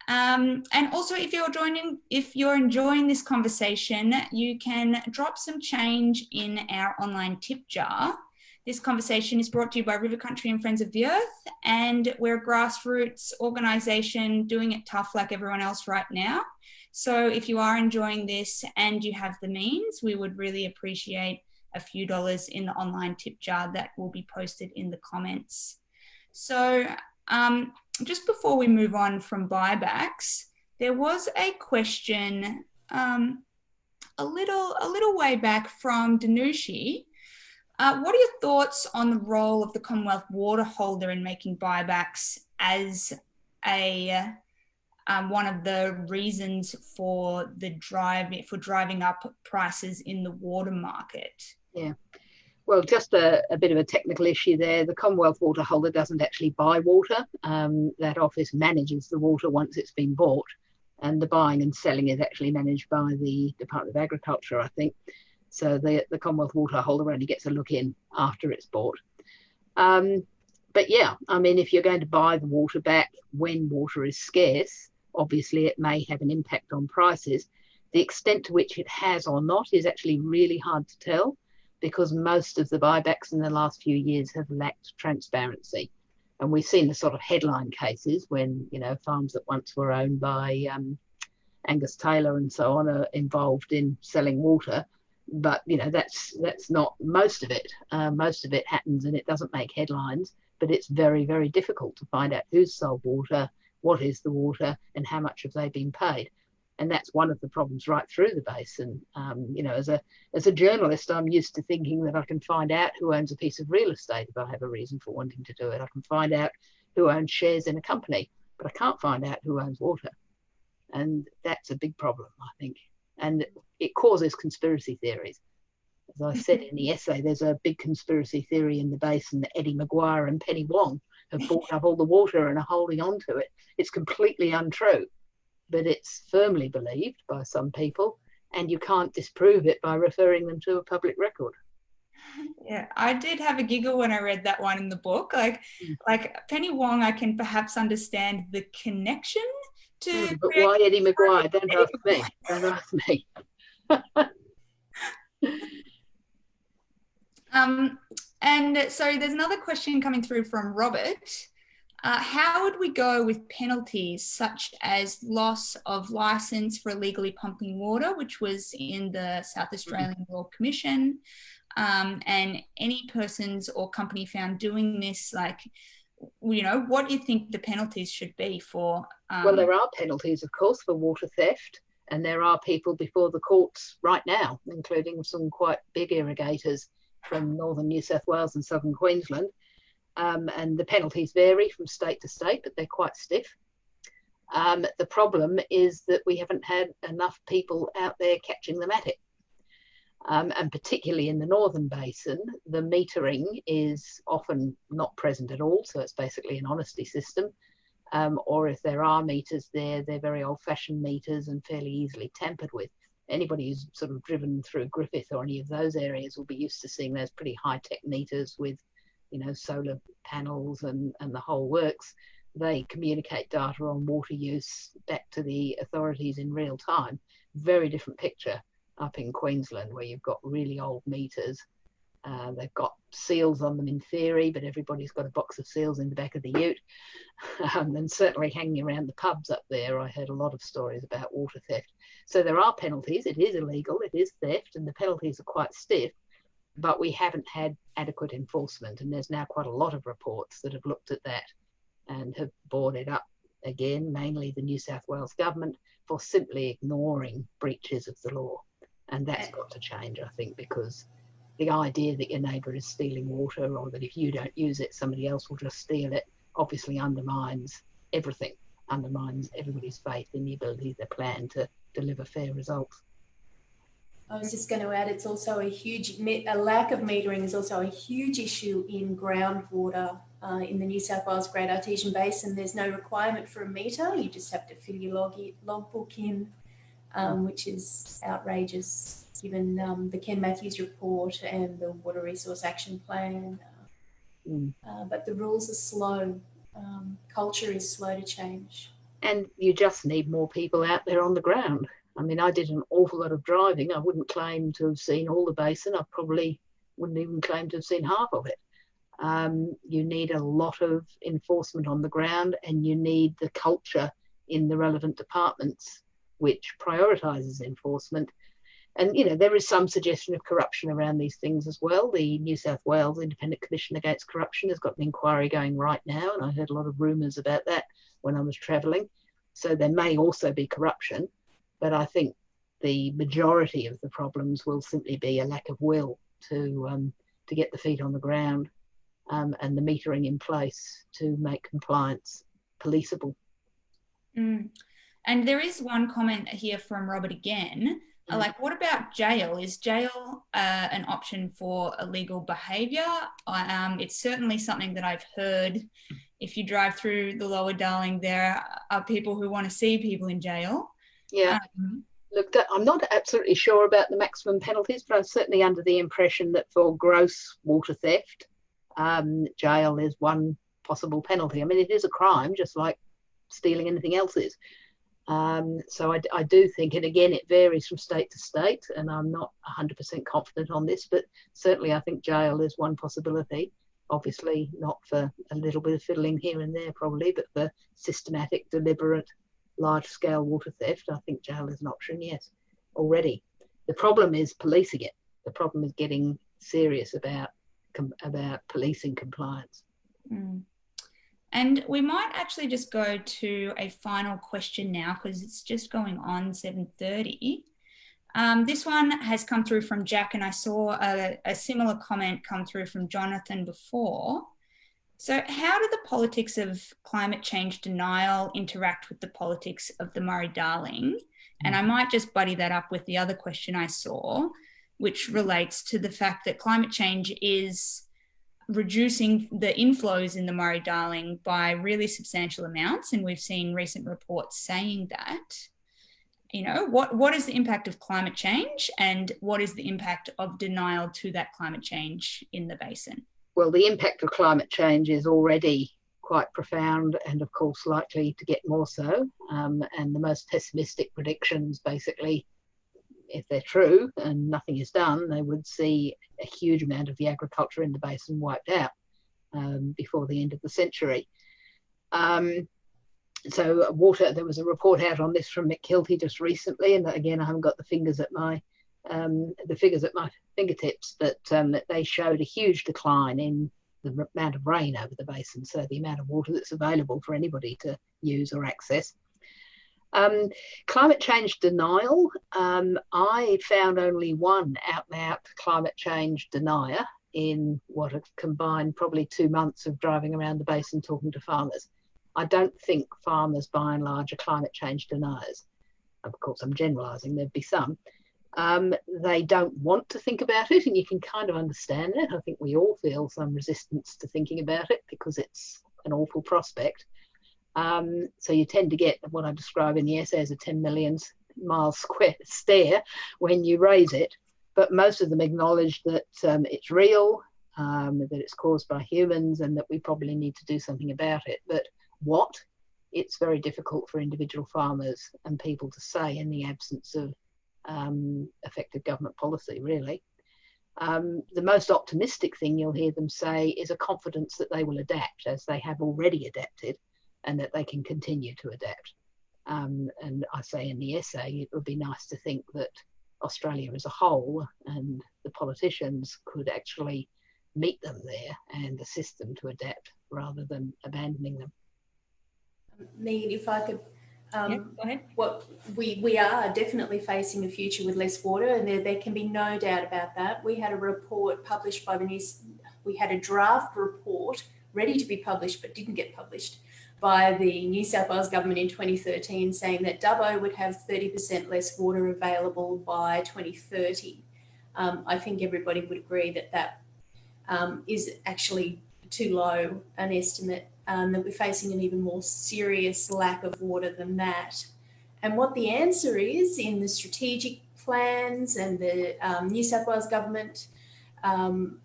Um, and also, if you're joining, if you're enjoying this conversation, you can drop some change in our online tip jar. This conversation is brought to you by River Country and Friends of the Earth, and we're a grassroots organisation doing it tough like everyone else right now. So if you are enjoying this and you have the means, we would really appreciate a few dollars in the online tip jar that will be posted in the comments. So um, just before we move on from buybacks, there was a question um, a little a little way back from Danushi uh, what are your thoughts on the role of the Commonwealth water holder in making buybacks as a um, one of the reasons for the drive for driving up prices in the water market?
Yeah. Well, just a, a, bit of a technical issue there. The Commonwealth water holder doesn't actually buy water. Um, that office manages the water once it's been bought, and the buying and selling is actually managed by the Department of Agriculture, I think. So the, the Commonwealth water holder only gets a look in after it's bought. Um, but yeah, I mean, if you're going to buy the water back when water is scarce, obviously it may have an impact on prices. The extent to which it has or not is actually really hard to tell because most of the buybacks in the last few years have lacked transparency. And we've seen the sort of headline cases when, you know, farms that once were owned by um, Angus Taylor and so on are involved in selling water but you know that's that's not most of it. Uh, most of it happens and it doesn't make headlines, but it's very very difficult to find out who's sold water, what is the water, and how much have they been paid. And that's one of the problems right through the basin. Um, you know, as a as a journalist, I'm used to thinking that I can find out who owns a piece of real estate if I have a reason for wanting to do it. I can find out who owns shares in a company, but I can't find out who owns water. And that's a big problem, I think and it causes conspiracy theories. As I said in the [LAUGHS] essay, there's a big conspiracy theory in the basin that Eddie McGuire and Penny Wong have bought up all the water and are holding on to it. It's completely untrue, but it's firmly believed by some people, and you can't disprove it by referring them to a public record.
Yeah, I did have a giggle when I read that one in the book. Like, mm. like Penny Wong, I can perhaps understand the connection to. Mm,
but why Eddie McGuire? Don't ask me. Don't ask me. [LAUGHS]
um, and so there's another question coming through from Robert. Uh, how would we go with penalties such as loss of license for illegally pumping water, which was in the South Australian mm-hmm. Royal Commission, um, and any persons or company found doing this, like you know, what do you think the penalties should be for?
Um... Well, there are penalties, of course, for water theft, and there are people before the courts right now, including some quite big irrigators from northern New South Wales and southern Queensland. Um, and the penalties vary from state to state, but they're quite stiff. Um, the problem is that we haven't had enough people out there catching them at it. Um, and particularly in the northern basin, the metering is often not present at all. So it's basically an honesty system. Um, or if there are meters there, they're very old fashioned meters and fairly easily tampered with. Anybody who's sort of driven through Griffith or any of those areas will be used to seeing those pretty high tech meters with, you know, solar panels and, and the whole works. They communicate data on water use back to the authorities in real time. Very different picture up in Queensland where you've got really old meters. Uh, they've got seals on them in theory, but everybody's got a box of seals in the back of the ute. [LAUGHS] Um, and certainly hanging around the pubs up there, I heard a lot of stories about water theft. So there are penalties. It is illegal, it is theft, and the penalties are quite stiff, but we haven't had adequate enforcement. And there's now quite a lot of reports that have looked at that and have brought it up again, mainly the New South Wales government, for simply ignoring breaches of the law And that's uh, got to change, I think, because the idea that your neighbour is stealing water or that if you don't use it, somebody else will just steal it obviously undermines everything, undermines everybody's faith in the ability of the plan to deliver fair results.
I was just going to add, it's also a huge, a lack of metering is also a huge issue in groundwater uh, in the New South Wales Great Artesian Basin. There's no requirement for a meter. You just have to fill your log, logbook in, um, which is outrageous given um, the Ken Matthews report and the Water Reform Action Plan. Mm. Uh, but the rules are slow. Um, culture is slow to change.
And you just need more people out there on the ground. I mean, I did an awful lot of driving. I wouldn't claim to have seen all the basin. I probably wouldn't even claim to have seen half of it. Um, you need a lot of enforcement on the ground and you need the culture in the relevant departments which prioritises enforcement. And, you know, there is some suggestion of corruption around these things as well. The New South Wales Independent Commission Against Corruption has got an inquiry going right now, and I heard a lot of rumours about that when I was travelling. So there may also be corruption. But I think the majority of the problems will simply be a lack of will to um, to get the feet on the ground um, and the metering in place to make compliance policeable.
Mm. And there is one comment here from Robert again. Mm. Like, what about jail? Is jail uh, an option for illegal behaviour? Um, it's certainly something that I've heard. If you drive through the Lower Darling, there are people who want to see people in jail.
Yeah. Um, Look, I'm not absolutely sure about the maximum penalties, but I'm certainly under the impression that for gross water theft, um, jail is one possible penalty. I mean, it is a crime, just like stealing anything else is. Um, so I, I, do think, and again, it varies from state to state, and I'm not 100% confident on this, but certainly I think jail is one possibility. Obviously, not for a little bit of fiddling here and there, probably, but for systematic, deliberate large scale water theft, I think jail is an option, yes, already. The problem is policing it. The problem is getting serious about about policing compliance.
Mm. And we might actually just go to a final question now because it's just going on 7.30. Um, this one has come through from Jack and I saw a, a similar comment come through from Jonathan before. So, how do the politics of climate change denial interact with the politics of the Murray Darling? And I mm. might just buddy that up with the other question I saw, which relates to the fact that climate change is reducing the inflows in the Murray Darling by really substantial amounts. And we've seen recent reports saying that. You know, what, what is the impact of climate change and what is the impact of denial to that climate change in the basin?
Well, the impact of climate change is already quite profound and, of course, likely to get more so. Um, and the most pessimistic predictions basically, if they're true and nothing is done, they would see a huge amount of the agriculture in the basin wiped out um, before the end of the century. Um, so water, there was a report out on this from Mick Kilty just recently, and again, I haven't got the fingers at my um, the figures at my fingertips, but um, that they showed a huge decline in the amount of rain over the basin, so the amount of water that's available for anybody to use or access. Um, climate change denial, um, I found only one out and out climate change denier in what have combined probably two months of driving around the basin talking to farmers. I don't think farmers by and large are climate change deniers. Of course, I'm generalising, there'd be some, um, they don't want to think about it, and you can kind of understand it. I think we all feel some resistance to thinking about it because it's an awful prospect. Um, so you tend to get what I describe in the essay as a 10 million mile square [LAUGHS] stare when you raise it. But most of them acknowledge that um, it's real, um, that it's caused by humans, and that we probably need to do something about it. But what? It's very difficult for individual farmers and people to say in the absence of um, effective government policy, really. Um, the most optimistic thing you'll hear them say is a confidence that they will adapt as they have already adapted and that they can continue to adapt. Um, and I say in the essay, it would be nice to think that Australia as a whole and the politicians could actually meet them there and assist them to adapt rather than abandoning them.
Me, if I could Um,
go ahead.
what we we are definitely facing a future with less water, and there there can be no doubt about that. We had a report published by the news. We had a draft report ready to be published, but didn't get published by the New South Wales government in 2013, saying that Dubbo would have 30% less water available by 2030. Um, I think everybody would agree that that um, is actually too low an estimate um, that we're facing an even more serious lack of water than that. And what the answer is in the strategic plans and the um, New South Wales government, um,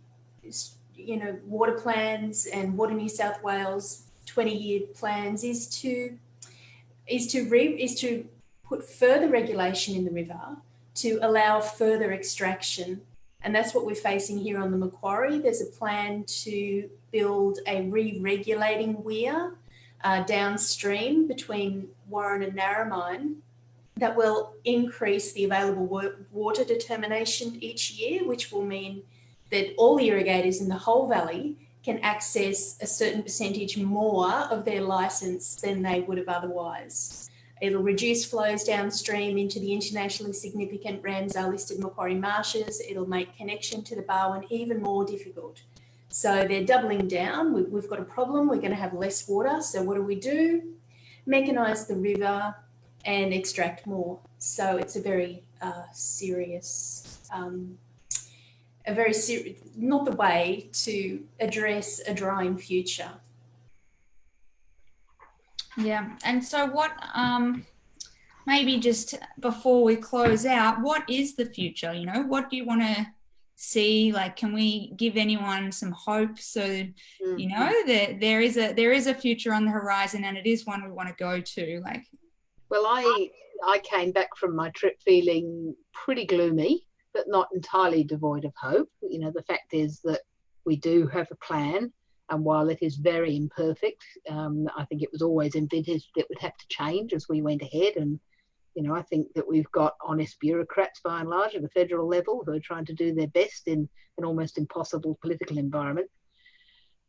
you know, water plans and Water New South Wales 20 year plans is to is to re, is to put further regulation in the river to allow further extraction and that's what we're facing here on the Macquarie. There's a plan to build a re-regulating weir uh, downstream between Warren and Narromine that will increase the available water determination each year, which will mean that all irrigators in the whole valley can access a certain percentage more of their license than they would have otherwise. It'll reduce flows downstream into the internationally significant Ramsar listed Macquarie marshes. It'll make connection to the Barwon even more difficult. So they're doubling down. We've got a problem. We're going to have less water. So what do we do? Mechanise the river and extract more. So it's a very uh, serious, um, a very serious, not the way to address a drying future.
Yeah. And so what, um, maybe just before we close out, what is the future? You know, what do you want to see? Like, can we give anyone some hope? So, mm-hmm. you know, that there is a, there is a future on the horizon and it is one we want to go to like.
Well, I, I came back from my trip feeling pretty gloomy, but not entirely devoid of hope. You know, the fact is that we do have a plan and while it is very imperfect, um, I think it was always envisaged it would have to change as we went ahead. And, you know, I think that we've got honest bureaucrats by and large at the federal level who are trying to do their best in an almost impossible political environment.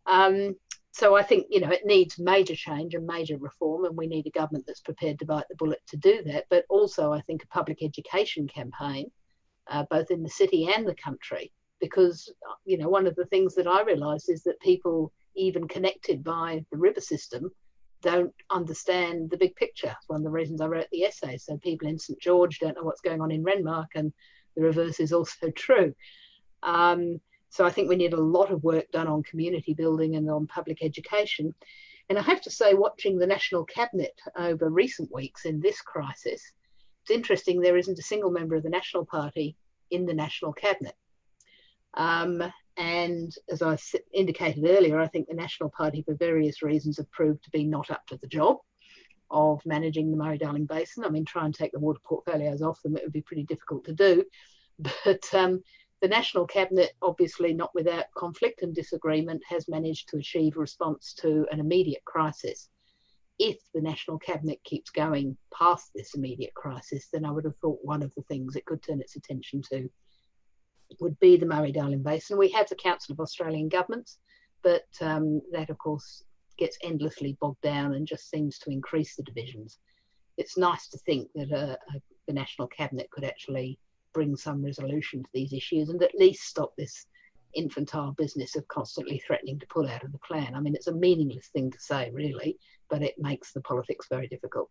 Um, so I think, you know, it needs major change and major reform, and we need a government that's prepared to bite the bullet to do that. But also, I think a public education campaign, uh, both in the city and the country, because you know one of the things that I realised is that people even connected by the river system don't understand the big picture. It's one of the reasons I wrote the essay. So people in St George don't know what's going on in Renmark, and the reverse is also [LAUGHS] true. Um, so I think we need a lot of work done on community building and on public education. And I have to say, watching the National Cabinet over recent weeks in this crisis, it's interesting there isn't a single member of the National Party in the National Cabinet. Um, and as I indicated earlier, I think the National Party, for various reasons, have proved to be not up to the job of managing the Murray Darling Basin. I mean, try and take the water portfolios off them, it would be pretty difficult to do. [LAUGHS] But um, the National Cabinet, obviously not without conflict and disagreement, has managed to achieve a response to an immediate crisis. If the National Cabinet keeps going past this immediate crisis, then I would have thought one of the things it could turn its attention to would be the Murray-Darling Basin. We have the Council of Australian Governments, but um, that, of course, gets endlessly bogged down and just seems to increase the divisions. It's nice to think that a, a, the National Cabinet could actually bring some resolution to these issues and at least stop this infantile business of constantly threatening to pull out of the plan. I mean, it's a meaningless thing to say, really, but it makes the politics very difficult.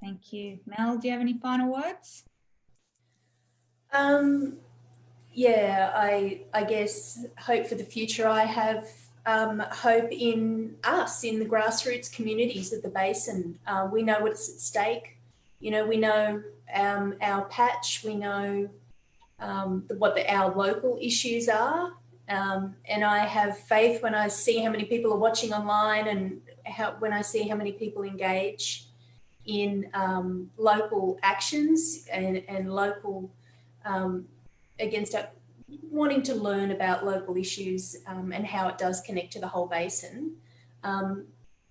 Thank you. Mel, do you have any final words?
Um, yeah, I I guess hope for the future. I have um, hope in us, in the grassroots communities of the basin. Uh, we know what's at stake. You know, we know um, our patch. We know um, what the, our local issues are. Um, and I have faith when I see how many people are watching online and how, when I see how many people engage in um, local actions and, and local um, against wanting to learn about local issues um, and how it does connect to the whole basin. Um,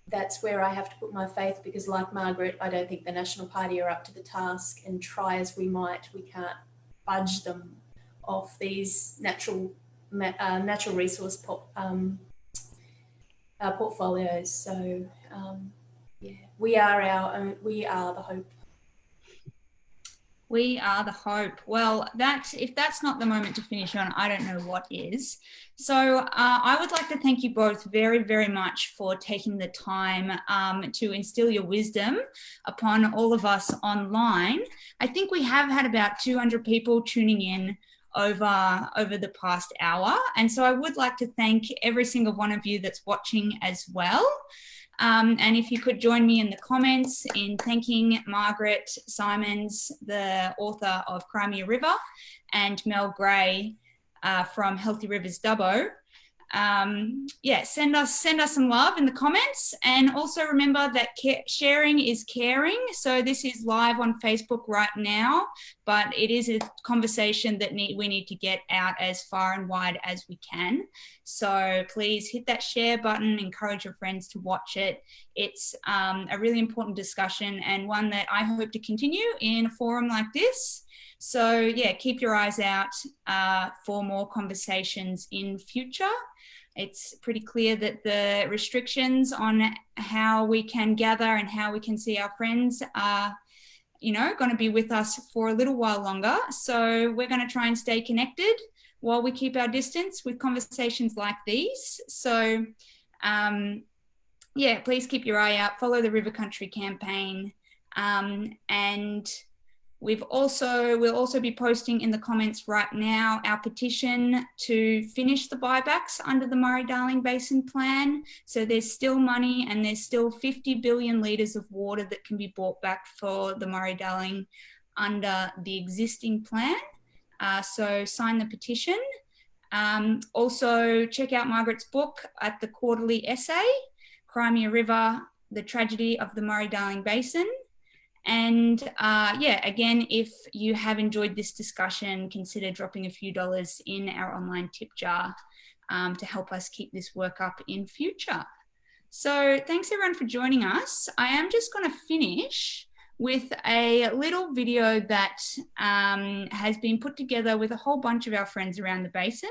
that's where I have to put my faith because like Margaret, I don't think the National Party are up to the task and try as we might, we can't budge them off these natural uh, natural resource um, uh, portfolios. So um, Yeah, we are our own, we are the hope.
We are the hope. Well, that if that's not the moment to finish on, I don't know what is. So uh, I would like to thank you both very, very much for taking the time um, to instill your wisdom upon all of us online. I think we have had about 200 people tuning in over over the past hour and so i would like to thank every single one of you that's watching as well um, and if you could join me in the comments in thanking Margaret Simons, the author of Cry Me a River, and Mel Gray uh, from Healthy Rivers Dubbo. Um, yeah, send us send us some love in the comments, and also remember that sharing is caring. So this is live on Facebook right now, but it is a conversation that need, we need to get out as far and wide as we can. So please hit that share button, encourage your friends to watch it. It's um, a really important discussion and one that I hope to continue in a forum like this. So yeah, keep your eyes out uh, for more conversations in future. It's pretty clear that the restrictions on how we can gather and how we can see our friends are you know, going to be with us for a little while longer. So we're going to try and stay connected while we keep our distance with conversations like these. So, um, yeah, please keep your eye out, follow the River Country campaign, um, and We've also, we'll also be posting in the comments right now our petition to finish the buybacks under the Murray-Darling Basin Plan. So there's still money and there's still 50 billion litres of water that can be bought back for the Murray-Darling under the existing plan. Uh, so sign the petition. Um, also check out Margaret's book at the quarterly essay, Cry Me a River, The Tragedy of the Murray-Darling Basin. And uh, yeah, again, if you have enjoyed this discussion, consider dropping a few dollars in our online tip jar um, to help us keep this work up in future. So thanks everyone for joining us. I am just going to finish with a little video that um, has been put together with a whole bunch of our friends around the basin.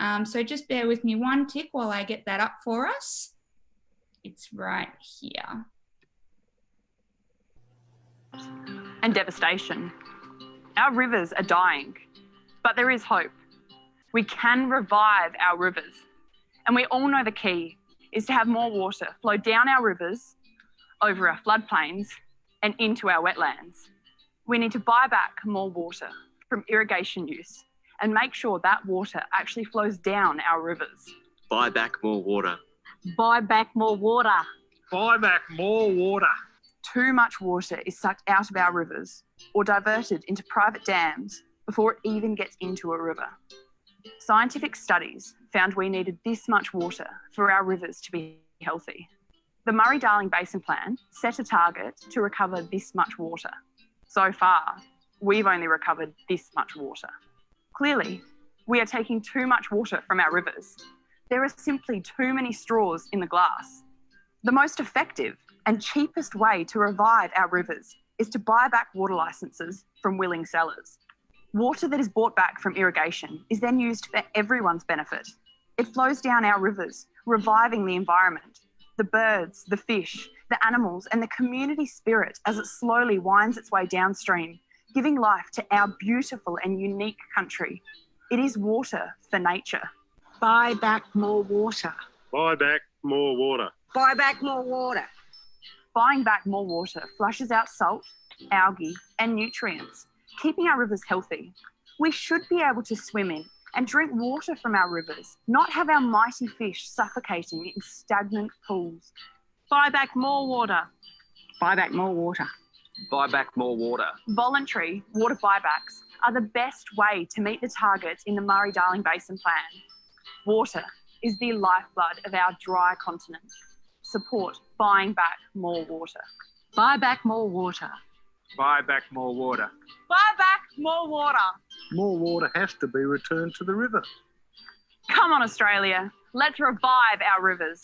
Um, so just bear with me one tick while I get that up for us. It's right here
and devastation. Our rivers are dying, but there is hope. We can revive our rivers. And we all know the key is to have more water flow down our rivers, over our floodplains, and into our wetlands. We need to buy back more water from irrigation use and make sure that water actually flows down our rivers.
Buy back more water.
Buy back more water.
Buy back more water
too much water is sucked out of our rivers or diverted into private dams before it even gets into a river. Scientific studies found we needed this much water for our rivers to be healthy. The Murray-Darling Basin Plan set a target to recover this much water. So far, we've only recovered this much water. Clearly, we are taking too much water from our rivers. There are simply too many straws in the glass. The most effective and cheapest way to revive our rivers is to buy back water licenses from willing sellers. Water that is bought back from irrigation is then used for everyone's benefit. It flows down our rivers, reviving the environment, the birds, the fish, the animals, and the community spirit as it slowly winds its way downstream, giving life to our beautiful and unique country. It is water for nature.
Buy back more water.
Buy back more water.
Buy back more water
buying back more water flushes out salt, algae, and nutrients, keeping our rivers healthy. We should be able to swim in and drink water from our rivers, not have our mighty fish suffocating in stagnant pools.
Buy back more water. Buy back more water.
Buy back more water.
Voluntary water buybacks are the best way to meet the targets in the Murray Darling Basin Plan. Water is the lifeblood of our dry continent support buying back more water.
Buy back more water.
Buy back more water.
Buy back more water.
More water has to be returned to the river.
Come on, Australia. Let's revive our rivers.